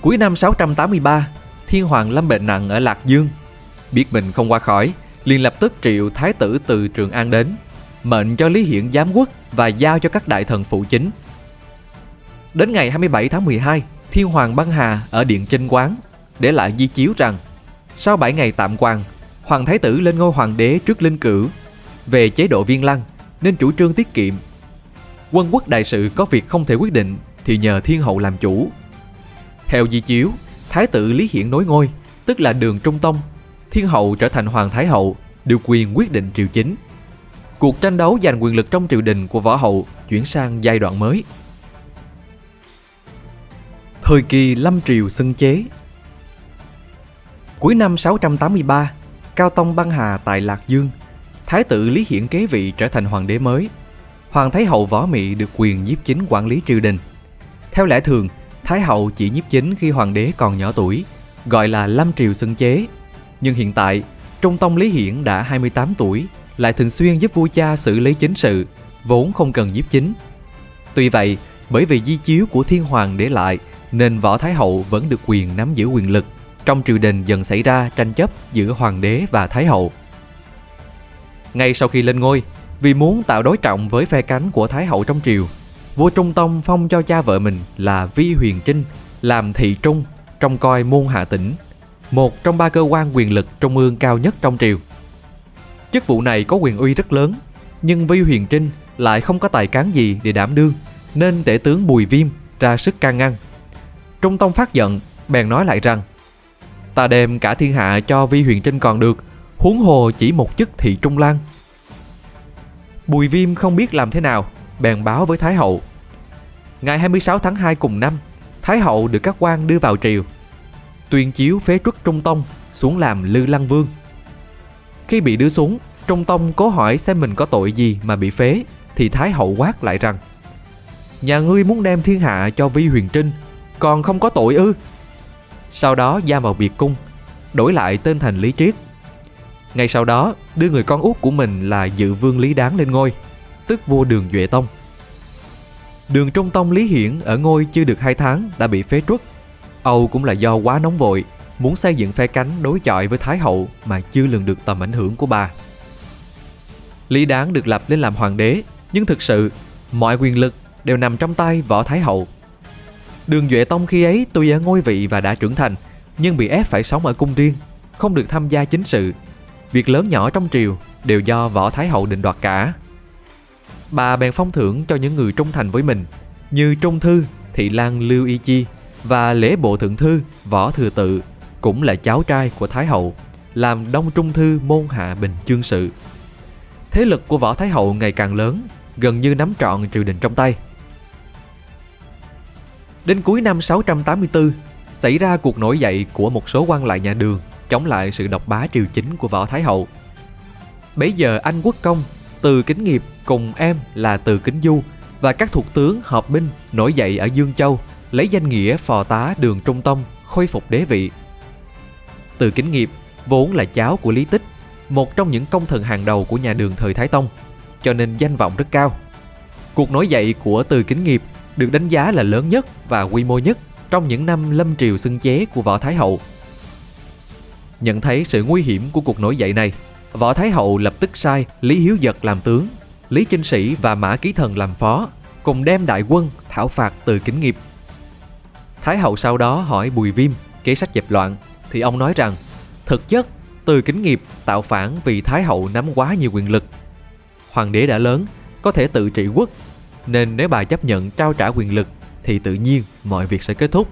Cuối năm 683, Thiên Hoàng lâm bệnh nặng ở Lạc Dương. Biết mình không qua khỏi, liền lập tức triệu thái tử từ Trường An đến, mệnh cho Lý Hiển giám quốc và giao cho các đại thần phụ chính. Đến ngày 27 tháng 12, Thiên Hoàng băng hà ở Điện Trinh Quán để lại di chiếu rằng sau 7 ngày tạm quan, Hoàng Thái tử lên ngôi hoàng đế trước linh cử về chế độ viên lăng nên chủ trương tiết kiệm. Quân quốc đại sự có việc không thể quyết định thì nhờ thiên hậu làm chủ. Theo di chiếu, Thái tử Lý Hiển nối ngôi, tức là đường Trung Tông, thiên hậu trở thành hoàng thái hậu, điều quyền quyết định triều chính. Cuộc tranh đấu giành quyền lực trong triều đình của võ hậu chuyển sang giai đoạn mới. Thời kỳ lâm triều xưng chế Cuối năm 683, Cao Tông băng hà tại Lạc Dương, Thái tử Lý Hiển kế vị trở thành hoàng đế mới. Hoàng Thái Hậu Võ Mị được quyền nhiếp chính quản lý triều đình. Theo lẽ thường, Thái Hậu chỉ nhiếp chính khi hoàng đế còn nhỏ tuổi, gọi là lâm triều xưng chế. Nhưng hiện tại, Trung Tông Lý Hiển đã 28 tuổi, lại thường xuyên giúp vua cha xử lý chính sự, vốn không cần nhiếp chính. Tuy vậy, bởi vì di chiếu của thiên hoàng để lại, nên Võ Thái Hậu vẫn được quyền nắm giữ quyền lực trong triều đình dần xảy ra tranh chấp giữa hoàng đế và thái hậu. Ngay sau khi lên ngôi, vì muốn tạo đối trọng với phe cánh của thái hậu trong triều, vua Trung Tông phong cho cha vợ mình là Vi Huyền Trinh làm thị trung trong coi môn hạ tỉnh, một trong ba cơ quan quyền lực trung ương cao nhất trong triều. Chức vụ này có quyền uy rất lớn, nhưng Vi Huyền Trinh lại không có tài cán gì để đảm đương, nên tể tướng Bùi Viêm ra sức can ngăn. Trung Tông phát giận, bèn nói lại rằng Ta đem cả thiên hạ cho Vi Huyền Trinh còn được Huống hồ chỉ một chức thị trung lang. Bùi Viêm không biết làm thế nào Bèn báo với Thái Hậu Ngày 26 tháng 2 cùng năm Thái Hậu được các quan đưa vào triều Tuyên chiếu phế truất Trung Tông Xuống làm Lư Lăng Vương Khi bị đưa xuống Trung Tông cố hỏi xem mình có tội gì mà bị phế Thì Thái Hậu quát lại rằng Nhà ngươi muốn đem thiên hạ cho Vi Huyền Trinh còn không có tội ư sau đó giam vào biệt cung, đổi lại tên thành Lý Triết. Ngay sau đó, đưa người con út của mình là dự vương Lý Đáng lên ngôi, tức vua Đường Duệ Tông. Đường Trung Tông Lý Hiển ở ngôi chưa được 2 tháng đã bị phế truất. Âu cũng là do quá nóng vội, muốn xây dựng phe cánh đối chọi với Thái Hậu mà chưa lường được tầm ảnh hưởng của bà. Lý Đáng được lập lên làm hoàng đế, nhưng thực sự mọi quyền lực đều nằm trong tay Võ Thái Hậu Đường Duệ Tông khi ấy tuy ở ngôi vị và đã trưởng thành, nhưng bị ép phải sống ở cung riêng, không được tham gia chính sự. Việc lớn nhỏ trong triều đều do Võ Thái Hậu định đoạt cả. Bà bèn phong thưởng cho những người trung thành với mình, như Trung Thư, Thị Lan Lưu Y Chi và lễ bộ thượng thư Võ Thừa Tự, cũng là cháu trai của Thái Hậu, làm Đông Trung Thư môn hạ bình chương sự. Thế lực của Võ Thái Hậu ngày càng lớn, gần như nắm trọn triều đình trong tay. Đến cuối năm 684, xảy ra cuộc nổi dậy của một số quan lại nhà Đường chống lại sự độc bá triều chính của Võ Thái Hậu. Bấy giờ anh quốc công, từ kính nghiệp cùng em là từ kính du và các thuộc tướng hợp binh nổi dậy ở Dương Châu lấy danh nghĩa phò tá đường Trung Tông khôi phục đế vị. Từ kính nghiệp vốn là cháu của Lý Tích, một trong những công thần hàng đầu của nhà đường thời Thái Tông, cho nên danh vọng rất cao. Cuộc nổi dậy của Từ Kính Nghiệp được đánh giá là lớn nhất và quy mô nhất trong những năm lâm triều xưng chế của Võ Thái Hậu. Nhận thấy sự nguy hiểm của cuộc nổi dậy này, Võ Thái Hậu lập tức sai Lý Hiếu Dật làm tướng, Lý Chinh Sĩ và Mã Ký Thần làm phó, cùng đem đại quân thảo phạt Từ Kính Nghiệp. Thái Hậu sau đó hỏi Bùi Viêm, kế sách dẹp loạn, thì ông nói rằng thực chất Từ Kính Nghiệp tạo phản vì Thái Hậu nắm quá nhiều quyền lực. Hoàng đế đã lớn, có thể tự trị quốc nên nếu bà chấp nhận trao trả quyền lực thì tự nhiên mọi việc sẽ kết thúc.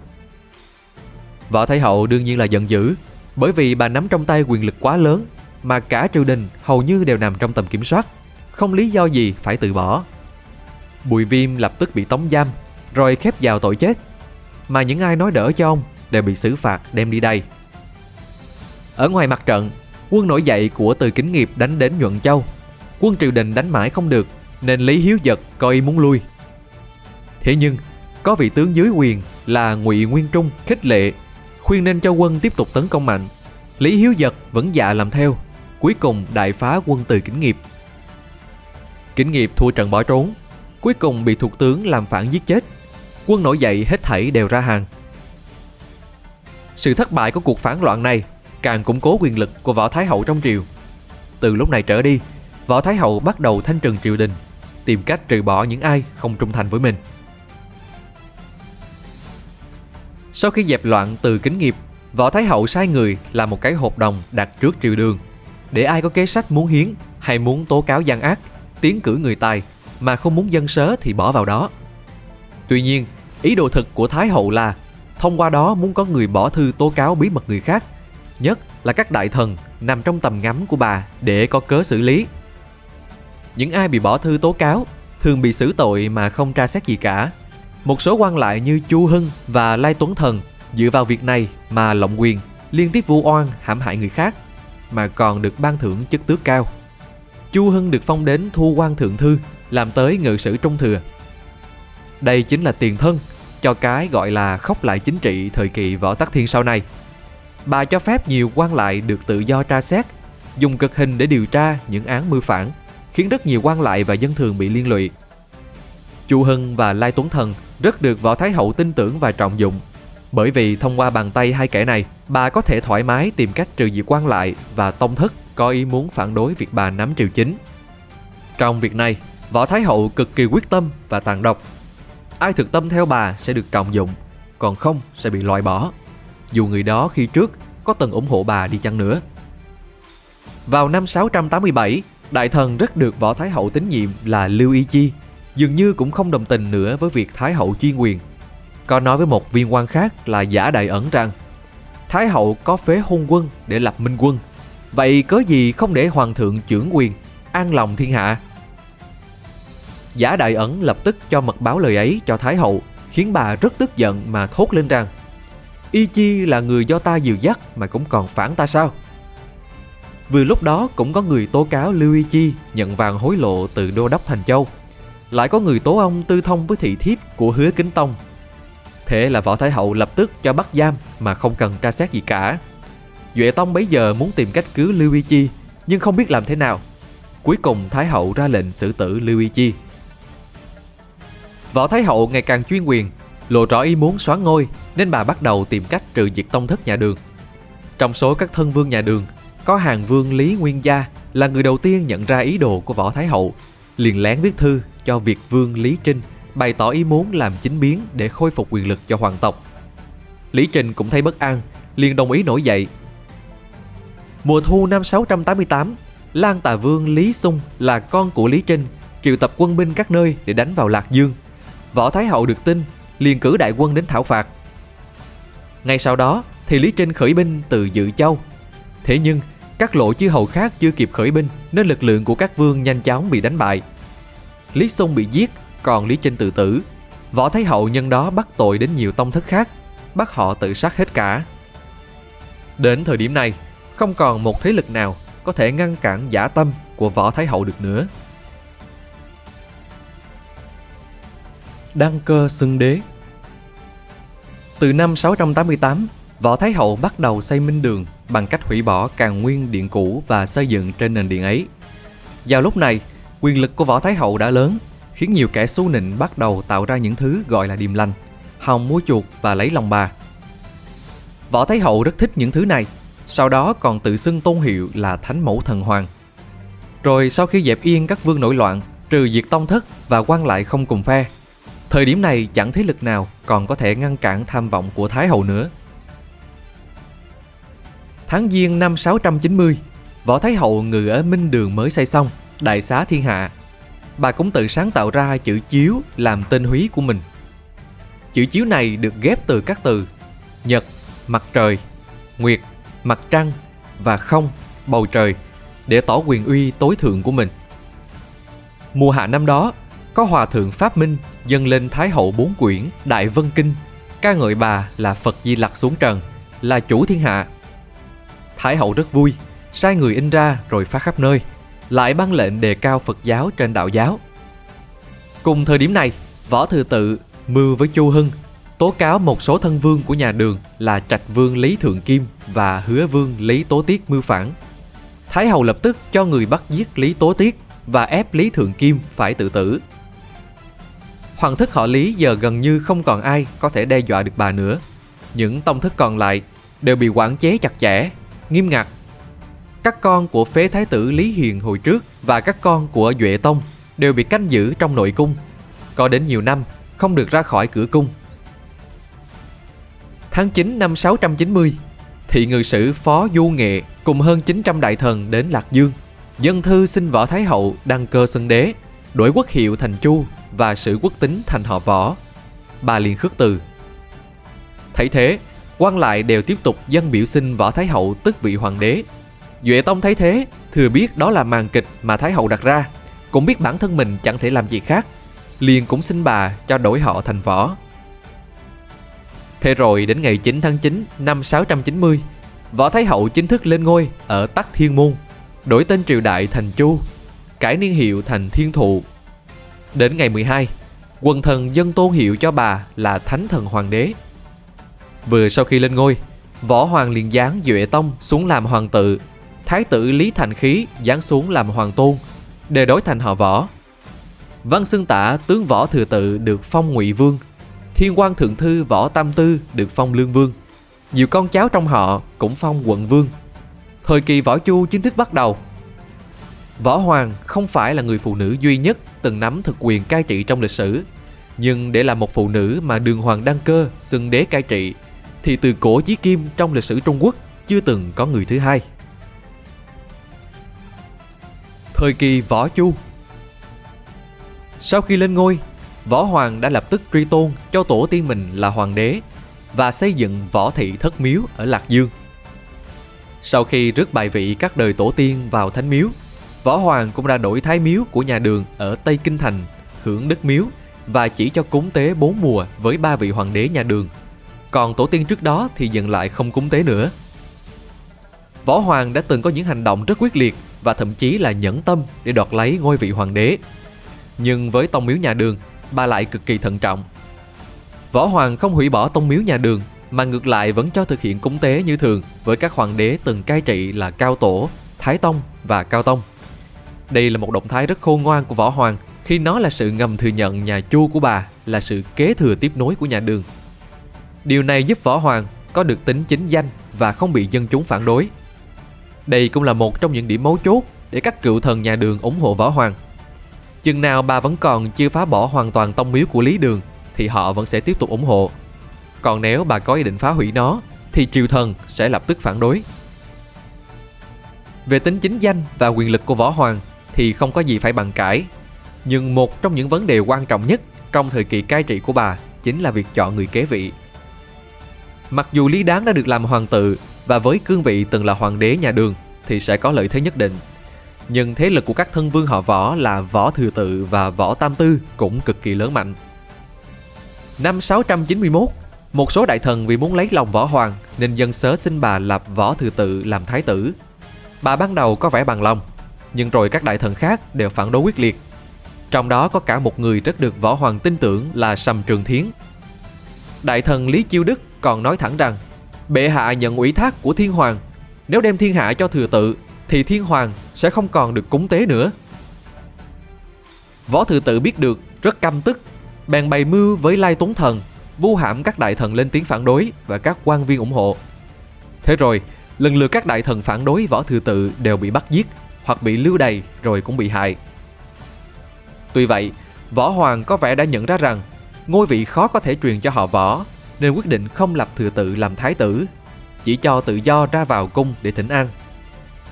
Võ Thái Hậu đương nhiên là giận dữ bởi vì bà nắm trong tay quyền lực quá lớn mà cả triều đình hầu như đều nằm trong tầm kiểm soát, không lý do gì phải từ bỏ. Bùi Viêm lập tức bị tống giam rồi khép vào tội chết, mà những ai nói đỡ cho ông đều bị xử phạt đem đi đây. Ở ngoài mặt trận, quân nổi dậy của Từ Kính Nghiệp đánh đến Nhuận Châu. Quân triều đình đánh mãi không được nên Lý Hiếu Giật coi ý muốn lui. Thế nhưng, có vị tướng dưới quyền là Ngụy Nguyên Trung khích lệ, khuyên nên cho quân tiếp tục tấn công mạnh. Lý Hiếu Giật vẫn dạ làm theo, cuối cùng đại phá quân từ Kính Nghiệp. Kính Nghiệp thua trận bỏ trốn, cuối cùng bị thuộc tướng làm phản giết chết. Quân nổi dậy hết thảy đều ra hàng. Sự thất bại của cuộc phản loạn này càng củng cố quyền lực của Võ Thái Hậu trong triều. Từ lúc này trở đi, Võ Thái Hậu bắt đầu thanh trừng triều đình tìm cách trừ bỏ những ai không trung thành với mình. Sau khi dẹp loạn từ kính nghiệp, Võ Thái Hậu sai người làm một cái hộp đồng đặt trước triều đường để ai có kế sách muốn hiến hay muốn tố cáo gian ác, tiến cử người tài mà không muốn dân sớ thì bỏ vào đó. Tuy nhiên, ý đồ thực của Thái Hậu là thông qua đó muốn có người bỏ thư tố cáo bí mật người khác, nhất là các đại thần nằm trong tầm ngắm của bà để có cớ xử lý những ai bị bỏ thư tố cáo thường bị xử tội mà không tra xét gì cả. Một số quan lại như Chu Hưng và Lai Tuấn Thần dựa vào việc này mà lộng quyền, liên tiếp vu oan hãm hại người khác, mà còn được ban thưởng chức tước cao. Chu Hưng được phong đến thu quan thượng thư, làm tới ngự sử trung thừa. Đây chính là tiền thân cho cái gọi là khóc lại chính trị thời kỳ võ tắc thiên sau này. Bà cho phép nhiều quan lại được tự do tra xét, dùng cực hình để điều tra những án mưu phản khiến rất nhiều quan lại và dân thường bị liên lụy. Chu Hưng và Lai Tuấn Thần rất được Võ Thái Hậu tin tưởng và trọng dụng. Bởi vì thông qua bàn tay hai kẻ này, bà có thể thoải mái tìm cách trừ diệt quan lại và tông thất có ý muốn phản đối việc bà nắm triều chính. Trong việc này, Võ Thái Hậu cực kỳ quyết tâm và tàn độc. Ai thực tâm theo bà sẽ được trọng dụng, còn không sẽ bị loại bỏ. Dù người đó khi trước có từng ủng hộ bà đi chăng nữa. Vào năm 687, Đại thần rất được Võ Thái Hậu tín nhiệm là Lưu Y Chi, dường như cũng không đồng tình nữa với việc Thái Hậu chuyên quyền. Có nói với một viên quan khác là giả đại ẩn rằng Thái Hậu có phế hôn quân để lập minh quân, vậy cớ gì không để Hoàng thượng trưởng quyền, an lòng thiên hạ? Giả đại ẩn lập tức cho mật báo lời ấy cho Thái Hậu, khiến bà rất tức giận mà thốt lên rằng Y Chi là người do ta dìu dắt mà cũng còn phản ta sao? Vừa lúc đó cũng có người tố cáo Lưu Y Chi nhận vàng hối lộ từ đô đốc Thành Châu. Lại có người tố ông tư thông với thị thiếp của hứa kính tông. Thế là Võ Thái Hậu lập tức cho bắt giam mà không cần tra xét gì cả. Duệ Tông bấy giờ muốn tìm cách cứu Lưu Y Chi nhưng không biết làm thế nào. Cuối cùng Thái Hậu ra lệnh xử tử Lưu Y Chi. Võ Thái Hậu ngày càng chuyên quyền, lộ rõ ý muốn xóa ngôi nên bà bắt đầu tìm cách trừ diệt tông thất nhà đường. Trong số các thân vương nhà đường có hàng vương Lý Nguyên Gia là người đầu tiên nhận ra ý đồ của Võ Thái Hậu, liền lén viết thư cho Việt vương Lý Trinh bày tỏ ý muốn làm chính biến để khôi phục quyền lực cho hoàng tộc. Lý Trinh cũng thấy bất an, liền đồng ý nổi dậy. Mùa thu năm 688, Lan Tà Vương Lý Sung là con của Lý Trinh, triệu tập quân binh các nơi để đánh vào Lạc Dương. Võ Thái Hậu được tin, liền cử đại quân đến thảo phạt. Ngay sau đó thì Lý Trinh khởi binh từ Dự Châu. Thế nhưng các lộ chư hầu khác chưa kịp khởi binh nên lực lượng của các vương nhanh chóng bị đánh bại. Lý Xung bị giết, còn Lý Trinh tự tử. Võ Thái Hậu nhân đó bắt tội đến nhiều tông thất khác, bắt họ tự sát hết cả. Đến thời điểm này, không còn một thế lực nào có thể ngăn cản giả tâm của Võ Thái Hậu được nữa. Đăng cơ xưng đế Từ năm 688, Võ Thái Hậu bắt đầu xây minh đường bằng cách hủy bỏ càn nguyên điện cũ và xây dựng trên nền điện ấy. Vào lúc này, quyền lực của Võ Thái Hậu đã lớn, khiến nhiều kẻ xú nịnh bắt đầu tạo ra những thứ gọi là điềm lành, hòng mua chuột và lấy lòng bà. Võ Thái Hậu rất thích những thứ này, sau đó còn tự xưng tôn hiệu là Thánh Mẫu Thần Hoàng. Rồi sau khi dẹp yên các vương nổi loạn, trừ diệt tông thất và quan lại không cùng phe, thời điểm này chẳng thế lực nào còn có thể ngăn cản tham vọng của Thái Hậu nữa. Tháng Giêng năm 690, Võ Thái Hậu ngự ở Minh Đường mới xây xong, đại xá thiên hạ. Bà cũng tự sáng tạo ra chữ chiếu làm tên húy của mình. Chữ chiếu này được ghép từ các từ Nhật, mặt trời, Nguyệt, mặt trăng và không, bầu trời để tỏ quyền uy tối thượng của mình. Mùa hạ năm đó, có hòa thượng Pháp Minh dâng lên Thái hậu bốn quyển Đại Vân Kinh, ca ngợi bà là Phật Di Lặc xuống trần, là chủ thiên hạ. Thái hậu rất vui, sai người in ra rồi phát khắp nơi, lại ban lệnh đề cao Phật giáo trên đạo giáo. Cùng thời điểm này, Võ Thừa Tự mưu với Chu Hưng tố cáo một số thân vương của nhà Đường là Trạch Vương Lý Thượng Kim và Hứa Vương Lý Tố Tiết mưu phản. Thái hậu lập tức cho người bắt giết Lý Tố Tiết và ép Lý Thượng Kim phải tự tử. Hoàng thất họ Lý giờ gần như không còn ai có thể đe dọa được bà nữa. Những tông thất còn lại đều bị quản chế chặt chẽ, nghiêm ngặt. Các con của phế thái tử Lý Hiền hồi trước và các con của Duệ Tông đều bị canh giữ trong nội cung. Có đến nhiều năm không được ra khỏi cửa cung. Tháng 9 năm 690, thị ngự sử Phó Du Nghệ cùng hơn 900 đại thần đến Lạc Dương. Dân thư xin Võ Thái Hậu đăng cơ xưng đế, đổi quốc hiệu thành Chu và sử quốc tính thành họ Võ. Bà liền khước từ. Thấy thế, quan lại đều tiếp tục dân biểu xin Võ Thái Hậu tức vị hoàng đế. Duệ Tông thấy thế, thừa biết đó là màn kịch mà Thái Hậu đặt ra, cũng biết bản thân mình chẳng thể làm gì khác, liền cũng xin bà cho đổi họ thành Võ. Thế rồi đến ngày 9 tháng 9 năm 690, Võ Thái Hậu chính thức lên ngôi ở Tắc Thiên Môn, đổi tên triều đại thành Chu, cải niên hiệu thành Thiên Thụ. Đến ngày 12, quần thần dân tôn hiệu cho bà là Thánh Thần Hoàng đế. Vừa sau khi lên ngôi, Võ Hoàng liền giáng Duệ Tông xuống làm hoàng tự, Thái tử Lý Thành Khí giáng xuống làm hoàng tôn, đề đối thành họ Võ. Văn xưng tả tướng Võ Thừa Tự được phong ngụy Vương Thiên quan thượng thư Võ Tam Tư được phong lương vương. Nhiều con cháu trong họ cũng phong quận vương. Thời kỳ Võ Chu chính thức bắt đầu. Võ Hoàng không phải là người phụ nữ duy nhất từng nắm thực quyền cai trị trong lịch sử. Nhưng để là một phụ nữ mà đường hoàng đăng cơ xưng đế cai trị thì từ cổ chí kim trong lịch sử Trung Quốc chưa từng có người thứ hai. Thời kỳ Võ Chu Sau khi lên ngôi, Võ Hoàng đã lập tức truy tôn cho tổ tiên mình là hoàng đế và xây dựng võ thị thất miếu ở Lạc Dương. Sau khi rước bài vị các đời tổ tiên vào thánh miếu, Võ Hoàng cũng đã đổi thái miếu của nhà đường ở Tây Kinh Thành, hưởng đức miếu và chỉ cho cúng tế bốn mùa với ba vị hoàng đế nhà đường. Còn tổ tiên trước đó thì dừng lại không cúng tế nữa. Võ Hoàng đã từng có những hành động rất quyết liệt và thậm chí là nhẫn tâm để đoạt lấy ngôi vị hoàng đế. Nhưng với tông miếu nhà đường bà lại cực kỳ thận trọng. Võ Hoàng không hủy bỏ tông miếu nhà đường, mà ngược lại vẫn cho thực hiện cúng tế như thường với các hoàng đế từng cai trị là Cao Tổ, Thái Tông và Cao Tông. Đây là một động thái rất khôn ngoan của Võ Hoàng khi nó là sự ngầm thừa nhận nhà Chu của bà là sự kế thừa tiếp nối của nhà Đường. Điều này giúp Võ Hoàng có được tính chính danh và không bị dân chúng phản đối. Đây cũng là một trong những điểm mấu chốt để các cựu thần nhà Đường ủng hộ Võ Hoàng Chừng nào bà vẫn còn chưa phá bỏ hoàn toàn tông miếu của Lý Đường, thì họ vẫn sẽ tiếp tục ủng hộ. Còn nếu bà có ý định phá hủy nó, thì triều thần sẽ lập tức phản đối. Về tính chính danh và quyền lực của Võ Hoàng thì không có gì phải bàn cãi. Nhưng một trong những vấn đề quan trọng nhất trong thời kỳ cai trị của bà chính là việc chọn người kế vị. Mặc dù Lý Đáng đã được làm hoàng tự và với cương vị từng là hoàng đế nhà Đường thì sẽ có lợi thế nhất định nhưng thế lực của các thân vương họ Võ là Võ Thừa Tự và Võ Tam Tư cũng cực kỳ lớn mạnh. Năm 691, một số đại thần vì muốn lấy lòng Võ Hoàng nên dân sớ xin bà lập Võ Thừa Tự làm thái tử. Bà ban đầu có vẻ bằng lòng, nhưng rồi các đại thần khác đều phản đối quyết liệt. Trong đó có cả một người rất được Võ Hoàng tin tưởng là Sầm Trường Thiến. Đại thần Lý Chiêu Đức còn nói thẳng rằng, Bệ hạ nhận ủy thác của Thiên Hoàng. Nếu đem thiên hạ cho thừa tự, Thì Thiên Hoàng sẽ không còn được cúng tế nữa. Võ thừa tự biết được, rất căm tức, Bèn bày mưu với Lai Tuấn Thần, Vu hãm các đại thần lên tiếng phản đối Và các quan viên ủng hộ. Thế rồi, lần lượt các đại thần phản đối võ thừa tự đều bị bắt giết Hoặc bị lưu đày rồi cũng bị hại. Tuy vậy, Võ Hoàng có vẻ đã nhận ra rằng, ngôi vị khó có thể truyền cho họ võ nên quyết định không lập thừa tự làm thái tử, chỉ cho tự do ra vào cung để thỉnh an.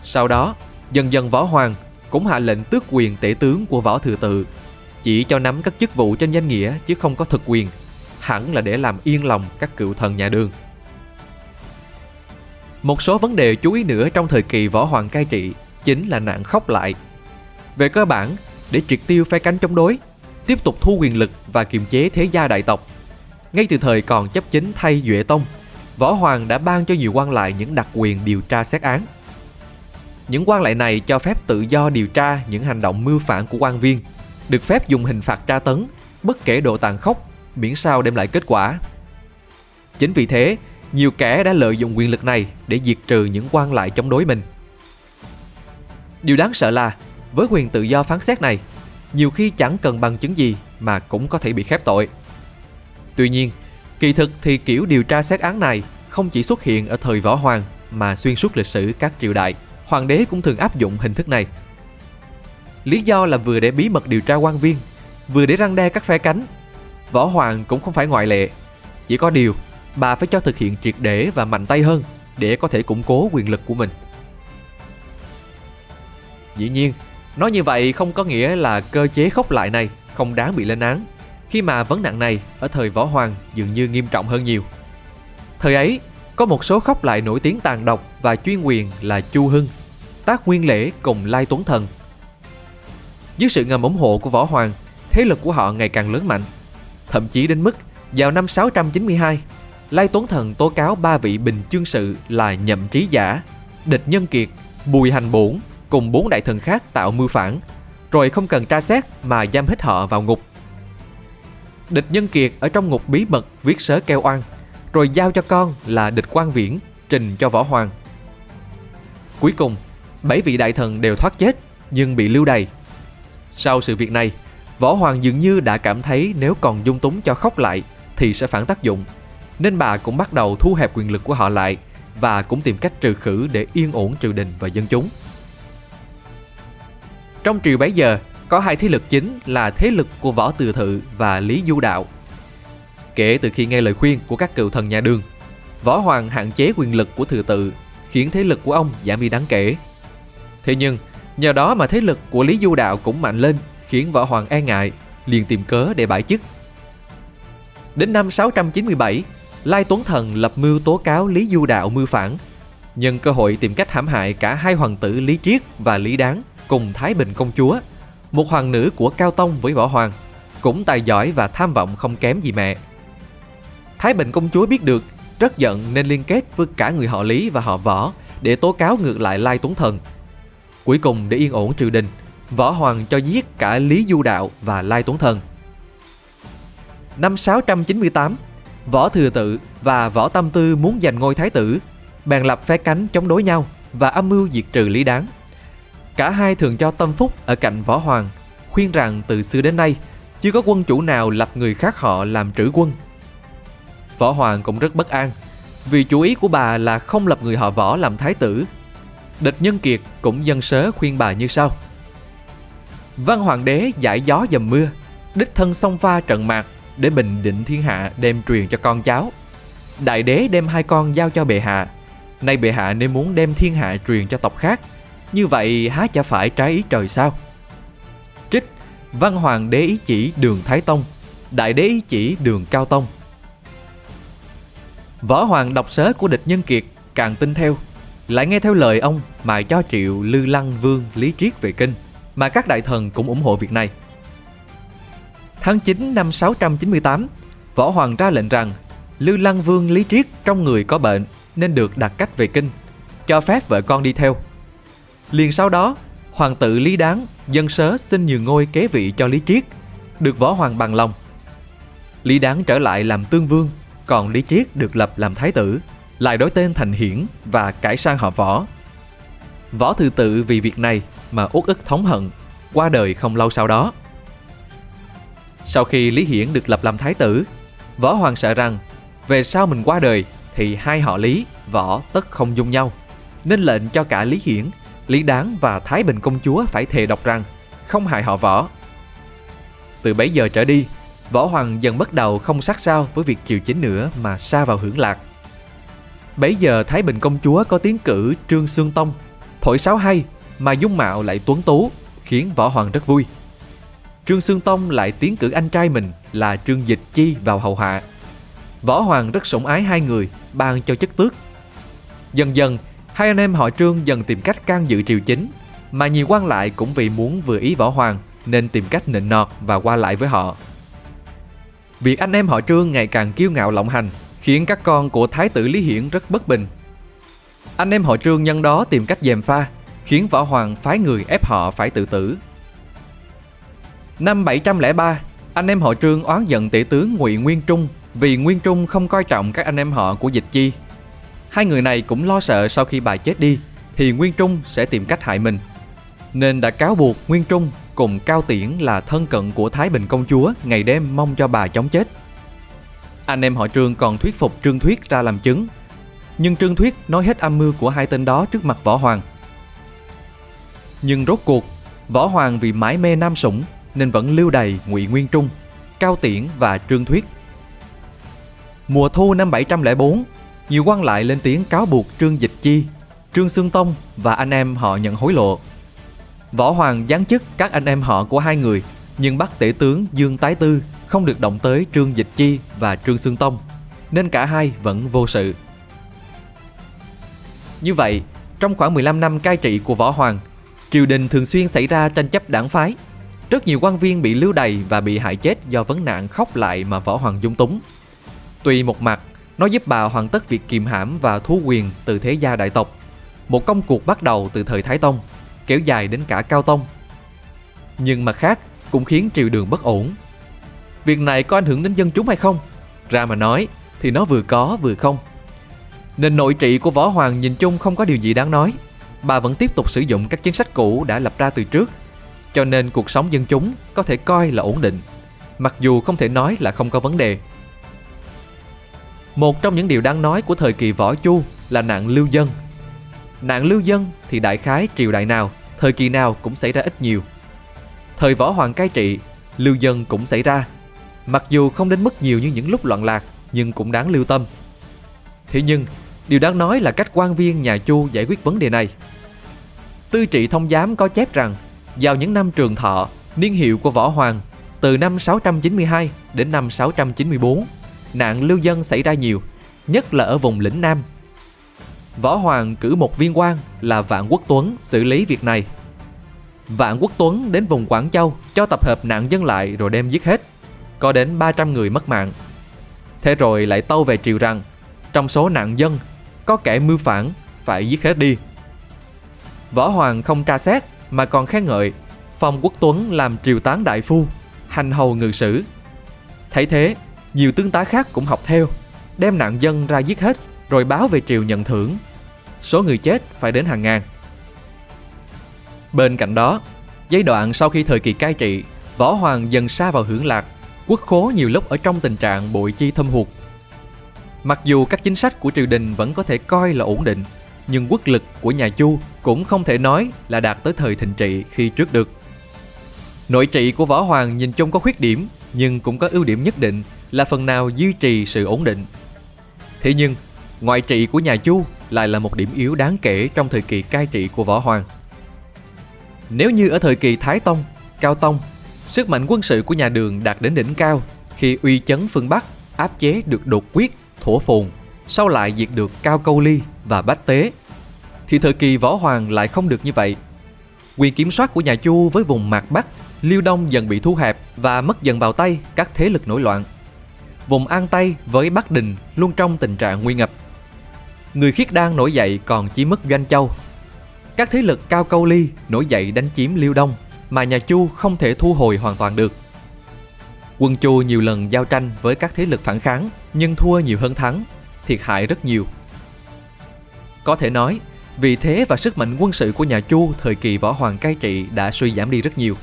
Sau đó, dần dần võ hoàng cũng hạ lệnh tước quyền tể tướng của võ thừa tự, chỉ cho nắm các chức vụ trên danh nghĩa chứ không có thực quyền, hẳn là để làm yên lòng các cựu thần nhà đường. Một số vấn đề chú ý nữa trong thời kỳ võ hoàng cai trị chính là nạn khóc lại. Về cơ bản, để triệt tiêu phe cánh chống đối, tiếp tục thu quyền lực và kiềm chế thế gia đại tộc, ngay từ thời còn chấp chính thay Duệ Tông, Võ Hoàng đã ban cho nhiều quan lại những đặc quyền điều tra xét án. Những quan lại này cho phép tự do điều tra những hành động mưu phản của quan viên, được phép dùng hình phạt tra tấn, bất kể độ tàn khốc, miễn sao đem lại kết quả. Chính vì thế, nhiều kẻ đã lợi dụng quyền lực này để diệt trừ những quan lại chống đối mình. Điều đáng sợ là, với quyền tự do phán xét này, nhiều khi chẳng cần bằng chứng gì mà cũng có thể bị khép tội. Tuy nhiên, kỳ thực thì kiểu điều tra xét án này không chỉ xuất hiện ở thời võ hoàng mà xuyên suốt lịch sử các triều đại, hoàng đế cũng thường áp dụng hình thức này. Lý do là vừa để bí mật điều tra quan viên, vừa để răng đe các phe cánh. Võ hoàng cũng không phải ngoại lệ. Chỉ có điều, bà phải cho thực hiện triệt để và mạnh tay hơn để có thể củng cố quyền lực của mình. Dĩ nhiên, nói như vậy không có nghĩa là cơ chế khốc lại này không đáng bị lên án khi mà vấn nạn này ở thời Võ Hoàng dường như nghiêm trọng hơn nhiều. Thời ấy, có một số khóc lại nổi tiếng tàn độc và chuyên quyền là Chu Hưng, Tác Nguyên Lễ cùng Lai Tuấn Thần. Dưới sự ngầm ủng hộ của Võ Hoàng, thế lực của họ ngày càng lớn mạnh. Thậm chí đến mức vào năm 692, Lai Tuấn Thần tố cáo ba vị bình chương sự là nhậm trí giả, địch nhân kiệt, bùi hành bổn cùng bốn đại thần khác tạo mưu phản, rồi không cần tra xét mà giam hết họ vào ngục Địch Nhân Kiệt ở trong ngục bí mật viết sớ kêu oan, rồi giao cho con là địch quan viễn trình cho Võ Hoàng. Cuối cùng, bảy vị đại thần đều thoát chết nhưng bị lưu đày. Sau sự việc này, Võ Hoàng dường như đã cảm thấy nếu còn dung túng cho khóc lại thì sẽ phản tác dụng, nên bà cũng bắt đầu thu hẹp quyền lực của họ lại và cũng tìm cách trừ khử để yên ổn triều đình và dân chúng. Trong triều bấy giờ, có hai thế lực chính là thế lực của Võ Từ Thự và Lý Du Đạo. Kể từ khi nghe lời khuyên của các cựu thần nhà đường, Võ Hoàng hạn chế quyền lực của Thừa Tự, khiến thế lực của ông giảm đi đáng kể. Thế nhưng, nhờ đó mà thế lực của Lý Du Đạo cũng mạnh lên, khiến Võ Hoàng e ngại, liền tìm cớ để bãi chức. Đến năm 697, Lai Tuấn Thần lập mưu tố cáo Lý Du Đạo mưu phản, nhân cơ hội tìm cách hãm hại cả hai hoàng tử Lý Triết và Lý Đáng cùng Thái Bình công chúa một hoàng nữ của Cao Tông với Võ Hoàng, cũng tài giỏi và tham vọng không kém gì mẹ. Thái Bình công chúa biết được, rất giận nên liên kết với cả người họ Lý và họ Võ để tố cáo ngược lại Lai Tuấn Thần. Cuối cùng để yên ổn triều đình, Võ Hoàng cho giết cả Lý Du Đạo và Lai Tuấn Thần. Năm 698, Võ Thừa Tự và Võ Tâm Tư muốn giành ngôi thái tử, bèn lập phe cánh chống đối nhau và âm mưu diệt trừ Lý Đáng. Cả hai thường cho tâm phúc ở cạnh võ hoàng, khuyên rằng từ xưa đến nay chưa có quân chủ nào lập người khác họ làm trữ quân. Võ hoàng cũng rất bất an, vì chủ ý của bà là không lập người họ võ làm thái tử. Địch Nhân Kiệt cũng dân sớ khuyên bà như sau. Văn hoàng đế giải gió dầm mưa, đích thân song pha trận mạc để bình định thiên hạ đem truyền cho con cháu. Đại đế đem hai con giao cho bệ hạ, nay bệ hạ nên muốn đem thiên hạ truyền cho tộc khác như vậy há chả phải trái ý trời sao? Trích, Văn Hoàng đế ý chỉ đường Thái Tông, Đại đế ý chỉ đường Cao Tông. Võ Hoàng đọc sớ của địch nhân kiệt, càng tin theo, Lại nghe theo lời ông mà cho triệu Lư Lăng Vương Lý Triết về kinh, Mà các đại thần cũng ủng hộ việc này. Tháng 9 năm 698 Võ Hoàng ra lệnh rằng Lư Lăng Vương Lý Triết trong người có bệnh Nên được đặt cách về kinh, Cho phép vợ con đi theo. Liền sau đó, Hoàng tử Lý Đáng dân sớ xin nhường ngôi kế vị cho Lý Triết, được Võ Hoàng bằng lòng. Lý Đáng trở lại làm tương vương, còn Lý Triết được lập làm thái tử, lại đổi tên thành Hiển và cải sang họ Võ. Võ Thư Tự vì việc này mà uất ức thống hận, qua đời không lâu sau đó. Sau khi Lý Hiển được lập làm thái tử, Võ Hoàng sợ rằng về sau mình qua đời thì hai họ Lý, Võ tất không dung nhau, nên lệnh cho cả Lý Hiển, Lý Đáng và Thái Bình công chúa phải thề độc rằng không hại họ Võ. Từ bấy giờ trở đi, Võ Hoàng dần bắt đầu không sát sao với việc triều chính nữa mà xa vào hưởng lạc. Bấy giờ Thái Bình công chúa có tiến cử Trương Sương Tông, thổi sáo hay mà dung mạo lại tuấn tú, khiến Võ Hoàng rất vui. Trương Sương Tông lại tiến cử anh trai mình là Trương Dịch Chi vào hầu hạ. Võ Hoàng rất sủng ái hai người, ban cho chức tước. Dần dần, hai anh em họ Trương dần tìm cách can dự triều chính, mà nhiều quan lại cũng vì muốn vừa ý Võ Hoàng nên tìm cách nịnh nọt và qua lại với họ. Việc anh em họ Trương ngày càng kiêu ngạo lộng hành khiến các con của Thái tử Lý Hiển rất bất bình. Anh em họ Trương nhân đó tìm cách dèm pha, khiến Võ Hoàng phái người ép họ phải tự tử. Năm 703, anh em họ Trương oán giận tể tướng Ngụy Nguyên Trung vì Nguyên Trung không coi trọng các anh em họ của Dịch Chi. Hai người này cũng lo sợ sau khi bà chết đi thì Nguyên Trung sẽ tìm cách hại mình. Nên đã cáo buộc Nguyên Trung cùng Cao Tiễn là thân cận của Thái Bình công chúa ngày đêm mong cho bà chống chết. Anh em họ Trương còn thuyết phục Trương Thuyết ra làm chứng. Nhưng Trương Thuyết nói hết âm mưu của hai tên đó trước mặt Võ Hoàng. Nhưng rốt cuộc, Võ Hoàng vì mãi mê nam sủng nên vẫn lưu đầy Ngụy Nguyên Trung, Cao Tiễn và Trương Thuyết. Mùa thu năm 704, nhiều quan lại lên tiếng cáo buộc Trương Dịch Chi, Trương xương Tông và anh em họ nhận hối lộ. Võ Hoàng giáng chức các anh em họ của hai người, nhưng bắt tể tướng Dương Tái Tư không được động tới Trương Dịch Chi và Trương xương Tông, nên cả hai vẫn vô sự. Như vậy, trong khoảng 15 năm cai trị của Võ Hoàng, triều đình thường xuyên xảy ra tranh chấp đảng phái. Rất nhiều quan viên bị lưu đày và bị hại chết do vấn nạn khóc lại mà Võ Hoàng dung túng. tuy một mặt, nó giúp bà hoàn tất việc kiềm hãm và thu quyền từ thế gia đại tộc. Một công cuộc bắt đầu từ thời Thái Tông, kéo dài đến cả Cao Tông. Nhưng mặt khác cũng khiến triều đường bất ổn. Việc này có ảnh hưởng đến dân chúng hay không? Ra mà nói thì nó vừa có vừa không. Nên nội trị của Võ Hoàng nhìn chung không có điều gì đáng nói. Bà vẫn tiếp tục sử dụng các chính sách cũ đã lập ra từ trước. Cho nên cuộc sống dân chúng có thể coi là ổn định. Mặc dù không thể nói là không có vấn đề. Một trong những điều đáng nói của thời kỳ Võ Chu là nạn lưu dân. Nạn lưu dân thì đại khái triều đại nào, thời kỳ nào cũng xảy ra ít nhiều. Thời Võ Hoàng cai trị, lưu dân cũng xảy ra. Mặc dù không đến mức nhiều như những lúc loạn lạc, nhưng cũng đáng lưu tâm. Thế nhưng, điều đáng nói là cách quan viên nhà Chu giải quyết vấn đề này. Tư trị thông giám có chép rằng, vào những năm trường thọ, niên hiệu của Võ Hoàng, từ năm 692 đến năm 694, nạn lưu dân xảy ra nhiều, nhất là ở vùng lĩnh Nam. Võ Hoàng cử một viên quan là Vạn Quốc Tuấn xử lý việc này. Vạn Quốc Tuấn đến vùng Quảng Châu cho tập hợp nạn dân lại rồi đem giết hết. Có đến 300 người mất mạng. Thế rồi lại tâu về triều rằng trong số nạn dân có kẻ mưu phản phải giết hết đi. Võ Hoàng không tra xét mà còn khen ngợi Phong Quốc Tuấn làm triều tán đại phu, hành hầu ngự sử. Thấy thế, nhiều tướng tá khác cũng học theo, đem nạn dân ra giết hết rồi báo về triều nhận thưởng. Số người chết phải đến hàng ngàn. Bên cạnh đó, giai đoạn sau khi thời kỳ cai trị, Võ Hoàng dần xa vào hưởng lạc, quốc khố nhiều lúc ở trong tình trạng bội chi thâm hụt. Mặc dù các chính sách của triều đình vẫn có thể coi là ổn định, nhưng quốc lực của nhà Chu cũng không thể nói là đạt tới thời thịnh trị khi trước được. Nội trị của Võ Hoàng nhìn chung có khuyết điểm, nhưng cũng có ưu điểm nhất định là phần nào duy trì sự ổn định. Thế nhưng, ngoại trị của nhà Chu lại là một điểm yếu đáng kể trong thời kỳ cai trị của Võ Hoàng. Nếu như ở thời kỳ Thái Tông, Cao Tông, sức mạnh quân sự của nhà Đường đạt đến đỉnh cao khi uy chấn phương Bắc áp chế được đột quyết, thổ phồn, sau lại diệt được Cao Câu Ly và Bách Tế, thì thời kỳ Võ Hoàng lại không được như vậy. Quyền kiểm soát của nhà Chu với vùng Mạc Bắc, Liêu Đông dần bị thu hẹp và mất dần vào tay các thế lực nổi loạn vùng An Tây với Bắc Đình luôn trong tình trạng nguy ngập. Người khiết đan nổi dậy còn chỉ mất Doanh Châu. Các thế lực cao câu ly nổi dậy đánh chiếm Liêu Đông mà nhà Chu không thể thu hồi hoàn toàn được. Quân Chu nhiều lần giao tranh với các thế lực phản kháng nhưng thua nhiều hơn thắng, thiệt hại rất nhiều. Có thể nói, vì thế và sức mạnh quân sự của nhà Chu thời kỳ võ hoàng cai trị đã suy giảm đi rất nhiều.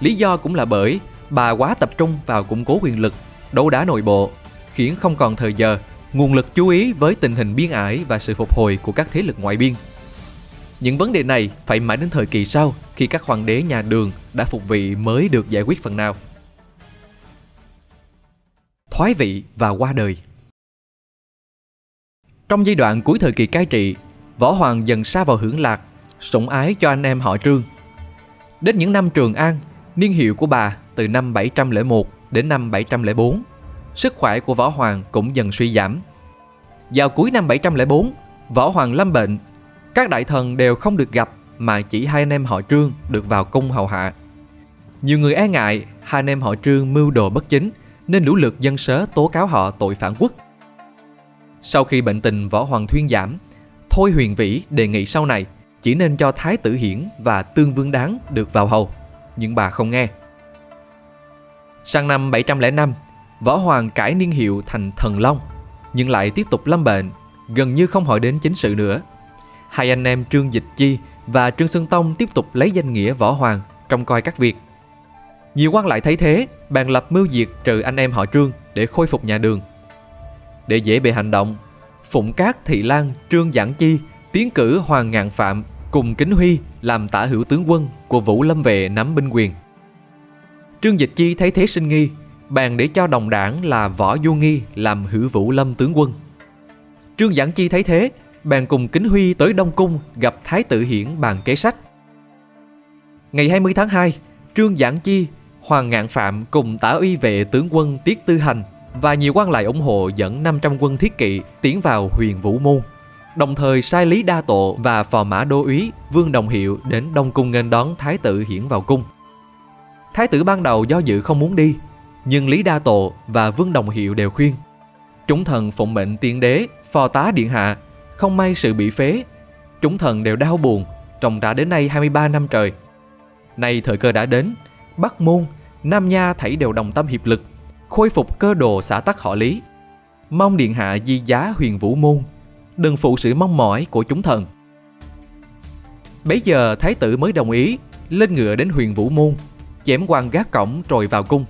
Lý do cũng là bởi bà quá tập trung vào củng cố quyền lực, đấu đá nội bộ, khiến không còn thời giờ, nguồn lực chú ý với tình hình biên ải và sự phục hồi của các thế lực ngoại biên. Những vấn đề này phải mãi đến thời kỳ sau khi các hoàng đế nhà Đường đã phục vị mới được giải quyết phần nào. Thoái vị và qua đời Trong giai đoạn cuối thời kỳ cai trị, Võ Hoàng dần xa vào hưởng lạc, sủng ái cho anh em họ Trương. Đến những năm Trường An, niên hiệu của bà từ năm 701 đến năm 704, sức khỏe của Võ Hoàng cũng dần suy giảm. Vào cuối năm 704, Võ Hoàng lâm bệnh, các đại thần đều không được gặp mà chỉ hai anh em họ Trương được vào cung hầu hạ. Nhiều người e ngại hai anh em họ Trương mưu đồ bất chính nên lũ lượt dân sớ tố cáo họ tội phản quốc. Sau khi bệnh tình Võ Hoàng thuyên giảm, Thôi Huyền Vĩ đề nghị sau này chỉ nên cho Thái tử Hiển và Tương Vương Đáng được vào hầu, nhưng bà không nghe. Sang năm 705, Võ Hoàng cải niên hiệu thành Thần Long, nhưng lại tiếp tục lâm bệnh, gần như không hỏi đến chính sự nữa. Hai anh em Trương Dịch Chi và Trương Xuân Tông tiếp tục lấy danh nghĩa Võ Hoàng trong coi các việc. Nhiều quan lại thấy thế, bàn lập mưu diệt trừ anh em họ Trương để khôi phục nhà Đường. Để dễ bề hành động, Phụng Cát Thị Lan Trương Giảng Chi tiến cử Hoàng Ngạn Phạm cùng Kính Huy làm tả hữu tướng quân của Vũ Lâm Vệ nắm binh quyền. Trương Dịch Chi thấy thế sinh nghi, bàn để cho đồng đảng là Võ Du Nghi làm hữu Vũ Lâm tướng quân. Trương Giảng Chi thấy thế, bàn cùng Kính Huy tới Đông Cung gặp Thái tử Hiển bàn kế sách. Ngày 20 tháng 2, Trương Giảng Chi, Hoàng Ngạn Phạm cùng tả uy vệ tướng quân Tiết Tư Hành và nhiều quan lại ủng hộ dẫn 500 quân thiết kỵ tiến vào huyền Vũ Môn. Đồng thời sai Lý Đa Tộ và phò mã đô úy Vương Đồng Hiệu đến Đông Cung nghênh đón Thái tử Hiển vào cung. Thái tử ban đầu do dự không muốn đi, nhưng Lý Đa Tộ và Vương Đồng Hiệu đều khuyên. Chúng thần phụng mệnh tiên đế, phò tá điện hạ, không may sự bị phế. Chúng thần đều đau buồn, trồng đã đến nay 23 năm trời. Nay thời cơ đã đến, Bắc Môn, Nam Nha thảy đều đồng tâm hiệp lực khôi phục cơ đồ xã tắc họ Lý. Mong Điện Hạ di giá huyền vũ môn, đừng phụ sự mong mỏi của chúng thần. Bấy giờ Thái tử mới đồng ý, lên ngựa đến huyền vũ môn, chém quan gác cổng rồi vào cung.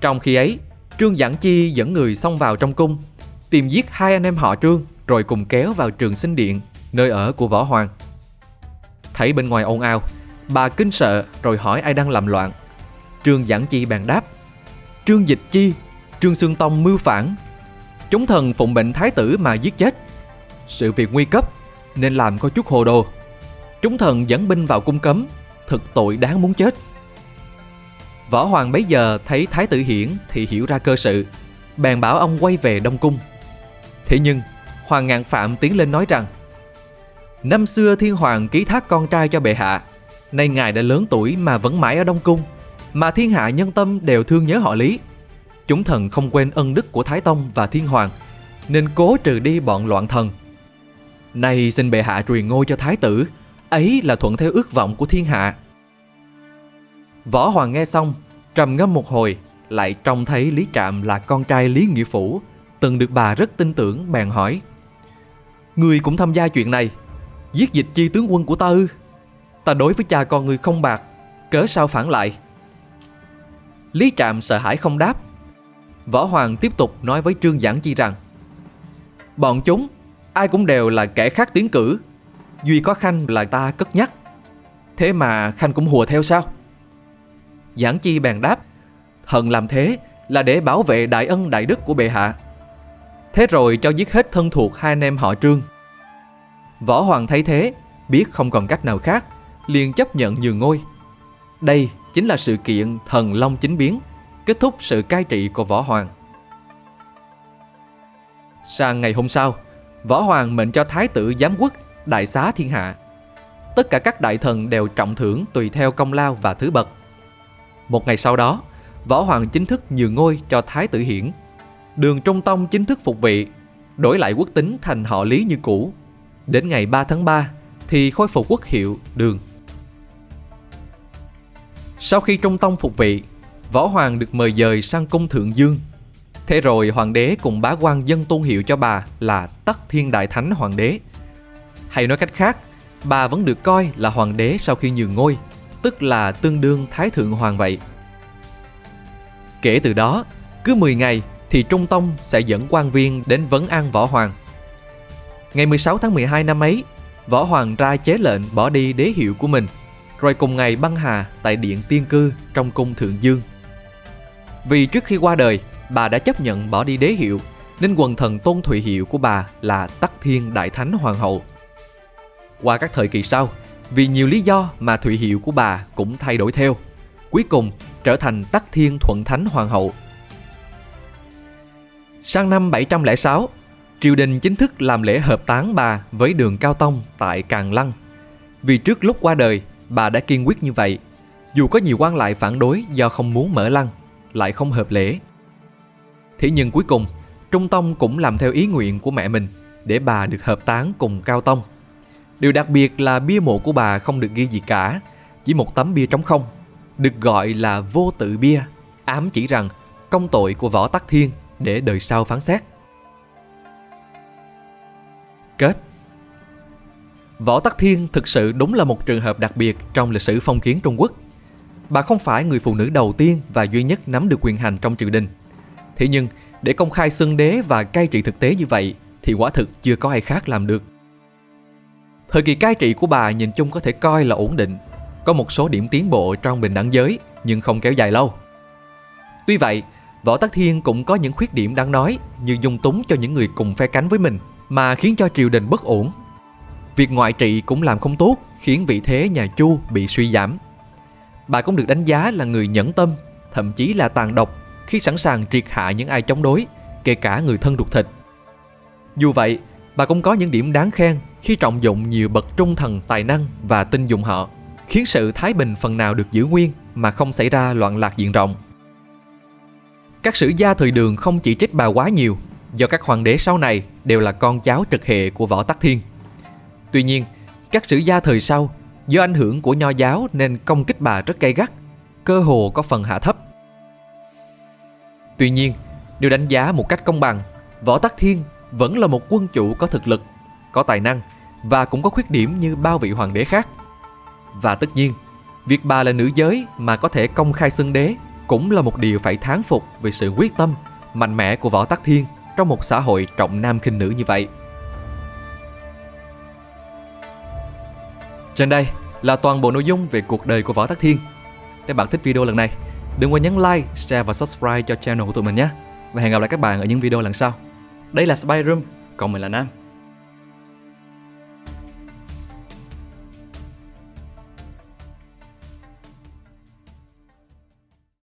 Trong khi ấy, Trương Giảng Chi dẫn người xông vào trong cung, tìm giết hai anh em họ Trương rồi cùng kéo vào trường sinh điện, nơi ở của Võ Hoàng. Thấy bên ngoài ồn ào, bà kinh sợ rồi hỏi ai đang làm loạn. Trương Giảng Chi bàn đáp Trương Dịch Chi Trương Sương Tông mưu phản Chúng thần phụng bệnh thái tử mà giết chết Sự việc nguy cấp Nên làm có chút hồ đồ Chúng thần dẫn binh vào cung cấm Thực tội đáng muốn chết Võ Hoàng bấy giờ thấy Thái tử Hiển Thì hiểu ra cơ sự Bèn bảo ông quay về Đông Cung Thế nhưng Hoàng Ngạn Phạm tiến lên nói rằng Năm xưa Thiên Hoàng ký thác con trai cho bệ hạ Nay ngài đã lớn tuổi mà vẫn mãi ở Đông Cung mà thiên hạ nhân tâm đều thương nhớ họ Lý. Chúng thần không quên ân đức của Thái Tông và Thiên Hoàng, nên cố trừ đi bọn loạn thần. Nay xin bệ hạ truyền ngôi cho Thái tử, ấy là thuận theo ước vọng của thiên hạ. Võ Hoàng nghe xong, trầm ngâm một hồi, lại trông thấy Lý Trạm là con trai Lý Nghĩa Phủ, từng được bà rất tin tưởng bèn hỏi. Người cũng tham gia chuyện này, giết dịch chi tướng quân của ta ư? Ta đối với cha con người không bạc, cớ sao phản lại? Lý Trạm sợ hãi không đáp. Võ Hoàng tiếp tục nói với Trương Giảng Chi rằng Bọn chúng, ai cũng đều là kẻ khác tiến cử. Duy có Khanh là ta cất nhắc. Thế mà Khanh cũng hùa theo sao? Giảng Chi bèn đáp Hận làm thế là để bảo vệ đại ân đại đức của bệ hạ. Thế rồi cho giết hết thân thuộc hai anh em họ Trương. Võ Hoàng thấy thế, biết không còn cách nào khác, liền chấp nhận nhường ngôi. Đây chính là sự kiện thần long chính biến, kết thúc sự cai trị của Võ Hoàng. Sang ngày hôm sau, Võ Hoàng mệnh cho Thái tử giám quốc đại xá thiên hạ. Tất cả các đại thần đều trọng thưởng tùy theo công lao và thứ bậc. Một ngày sau đó, Võ Hoàng chính thức nhường ngôi cho Thái tử Hiển. Đường Trung Tông chính thức phục vị, đổi lại quốc tính thành họ Lý như cũ. Đến ngày 3 tháng 3 thì khôi phục quốc hiệu Đường. Sau khi Trung Tông phục vị, Võ Hoàng được mời dời sang cung Thượng Dương. Thế rồi hoàng đế cùng bá quan dân tôn hiệu cho bà là Tắc Thiên Đại Thánh Hoàng đế. Hay nói cách khác, bà vẫn được coi là hoàng đế sau khi nhường ngôi, tức là tương đương Thái Thượng Hoàng vậy. Kể từ đó, cứ 10 ngày thì Trung Tông sẽ dẫn quan viên đến vấn an Võ Hoàng. Ngày 16 tháng 12 năm ấy, Võ Hoàng ra chế lệnh bỏ đi đế hiệu của mình, rồi cùng ngày băng hà tại Điện Tiên Cư trong cung Thượng Dương. Vì trước khi qua đời, bà đã chấp nhận bỏ đi đế hiệu, nên quần thần tôn thụy hiệu của bà là Tắc Thiên Đại Thánh Hoàng hậu. Qua các thời kỳ sau, vì nhiều lý do mà thụy hiệu của bà cũng thay đổi theo. Cuối cùng trở thành Tắc Thiên Thuận Thánh Hoàng hậu. Sang năm 706, triều đình chính thức làm lễ hợp táng bà với đường Cao Tông tại Càng Lăng. Vì trước lúc qua đời, bà đã kiên quyết như vậy, dù có nhiều quan lại phản đối do không muốn mở lăng, lại không hợp lễ. Thế nhưng cuối cùng, Trung Tông cũng làm theo ý nguyện của mẹ mình để bà được hợp táng cùng Cao Tông. Điều đặc biệt là bia mộ của bà không được ghi gì cả, chỉ một tấm bia trống không, được gọi là vô tự bia, ám chỉ rằng công tội của Võ Tắc Thiên để đời sau phán xét. Kết Võ Tắc Thiên thực sự đúng là một trường hợp đặc biệt trong lịch sử phong kiến Trung Quốc. Bà không phải người phụ nữ đầu tiên và duy nhất nắm được quyền hành trong triều đình. Thế nhưng, để công khai xưng đế và cai trị thực tế như vậy thì quả thực chưa có ai khác làm được. Thời kỳ cai trị của bà nhìn chung có thể coi là ổn định, có một số điểm tiến bộ trong bình đẳng giới nhưng không kéo dài lâu. Tuy vậy, Võ Tắc Thiên cũng có những khuyết điểm đáng nói như dung túng cho những người cùng phe cánh với mình mà khiến cho triều đình bất ổn. Việc ngoại trị cũng làm không tốt khiến vị thế nhà Chu bị suy giảm. Bà cũng được đánh giá là người nhẫn tâm, thậm chí là tàn độc khi sẵn sàng triệt hạ những ai chống đối, kể cả người thân ruột thịt. Dù vậy, bà cũng có những điểm đáng khen khi trọng dụng nhiều bậc trung thần tài năng và tin dụng họ, khiến sự thái bình phần nào được giữ nguyên mà không xảy ra loạn lạc diện rộng. Các sử gia thời đường không chỉ trích bà quá nhiều, do các hoàng đế sau này đều là con cháu trực hệ của Võ Tắc Thiên. Tuy nhiên, các sử gia thời sau do ảnh hưởng của nho giáo nên công kích bà rất gay gắt, cơ hồ có phần hạ thấp. Tuy nhiên, nếu đánh giá một cách công bằng, Võ Tắc Thiên vẫn là một quân chủ có thực lực, có tài năng và cũng có khuyết điểm như bao vị hoàng đế khác. Và tất nhiên, việc bà là nữ giới mà có thể công khai xưng đế cũng là một điều phải thán phục về sự quyết tâm, mạnh mẽ của Võ Tắc Thiên trong một xã hội trọng nam khinh nữ như vậy. Trên đây là toàn bộ nội dung về cuộc đời của Võ Tắc Thiên. Nếu bạn thích video lần này, đừng quên nhấn like, share và subscribe cho channel của tụi mình nhé. Và hẹn gặp lại các bạn ở những video lần sau. Đây là Spy Room, còn mình là Nam.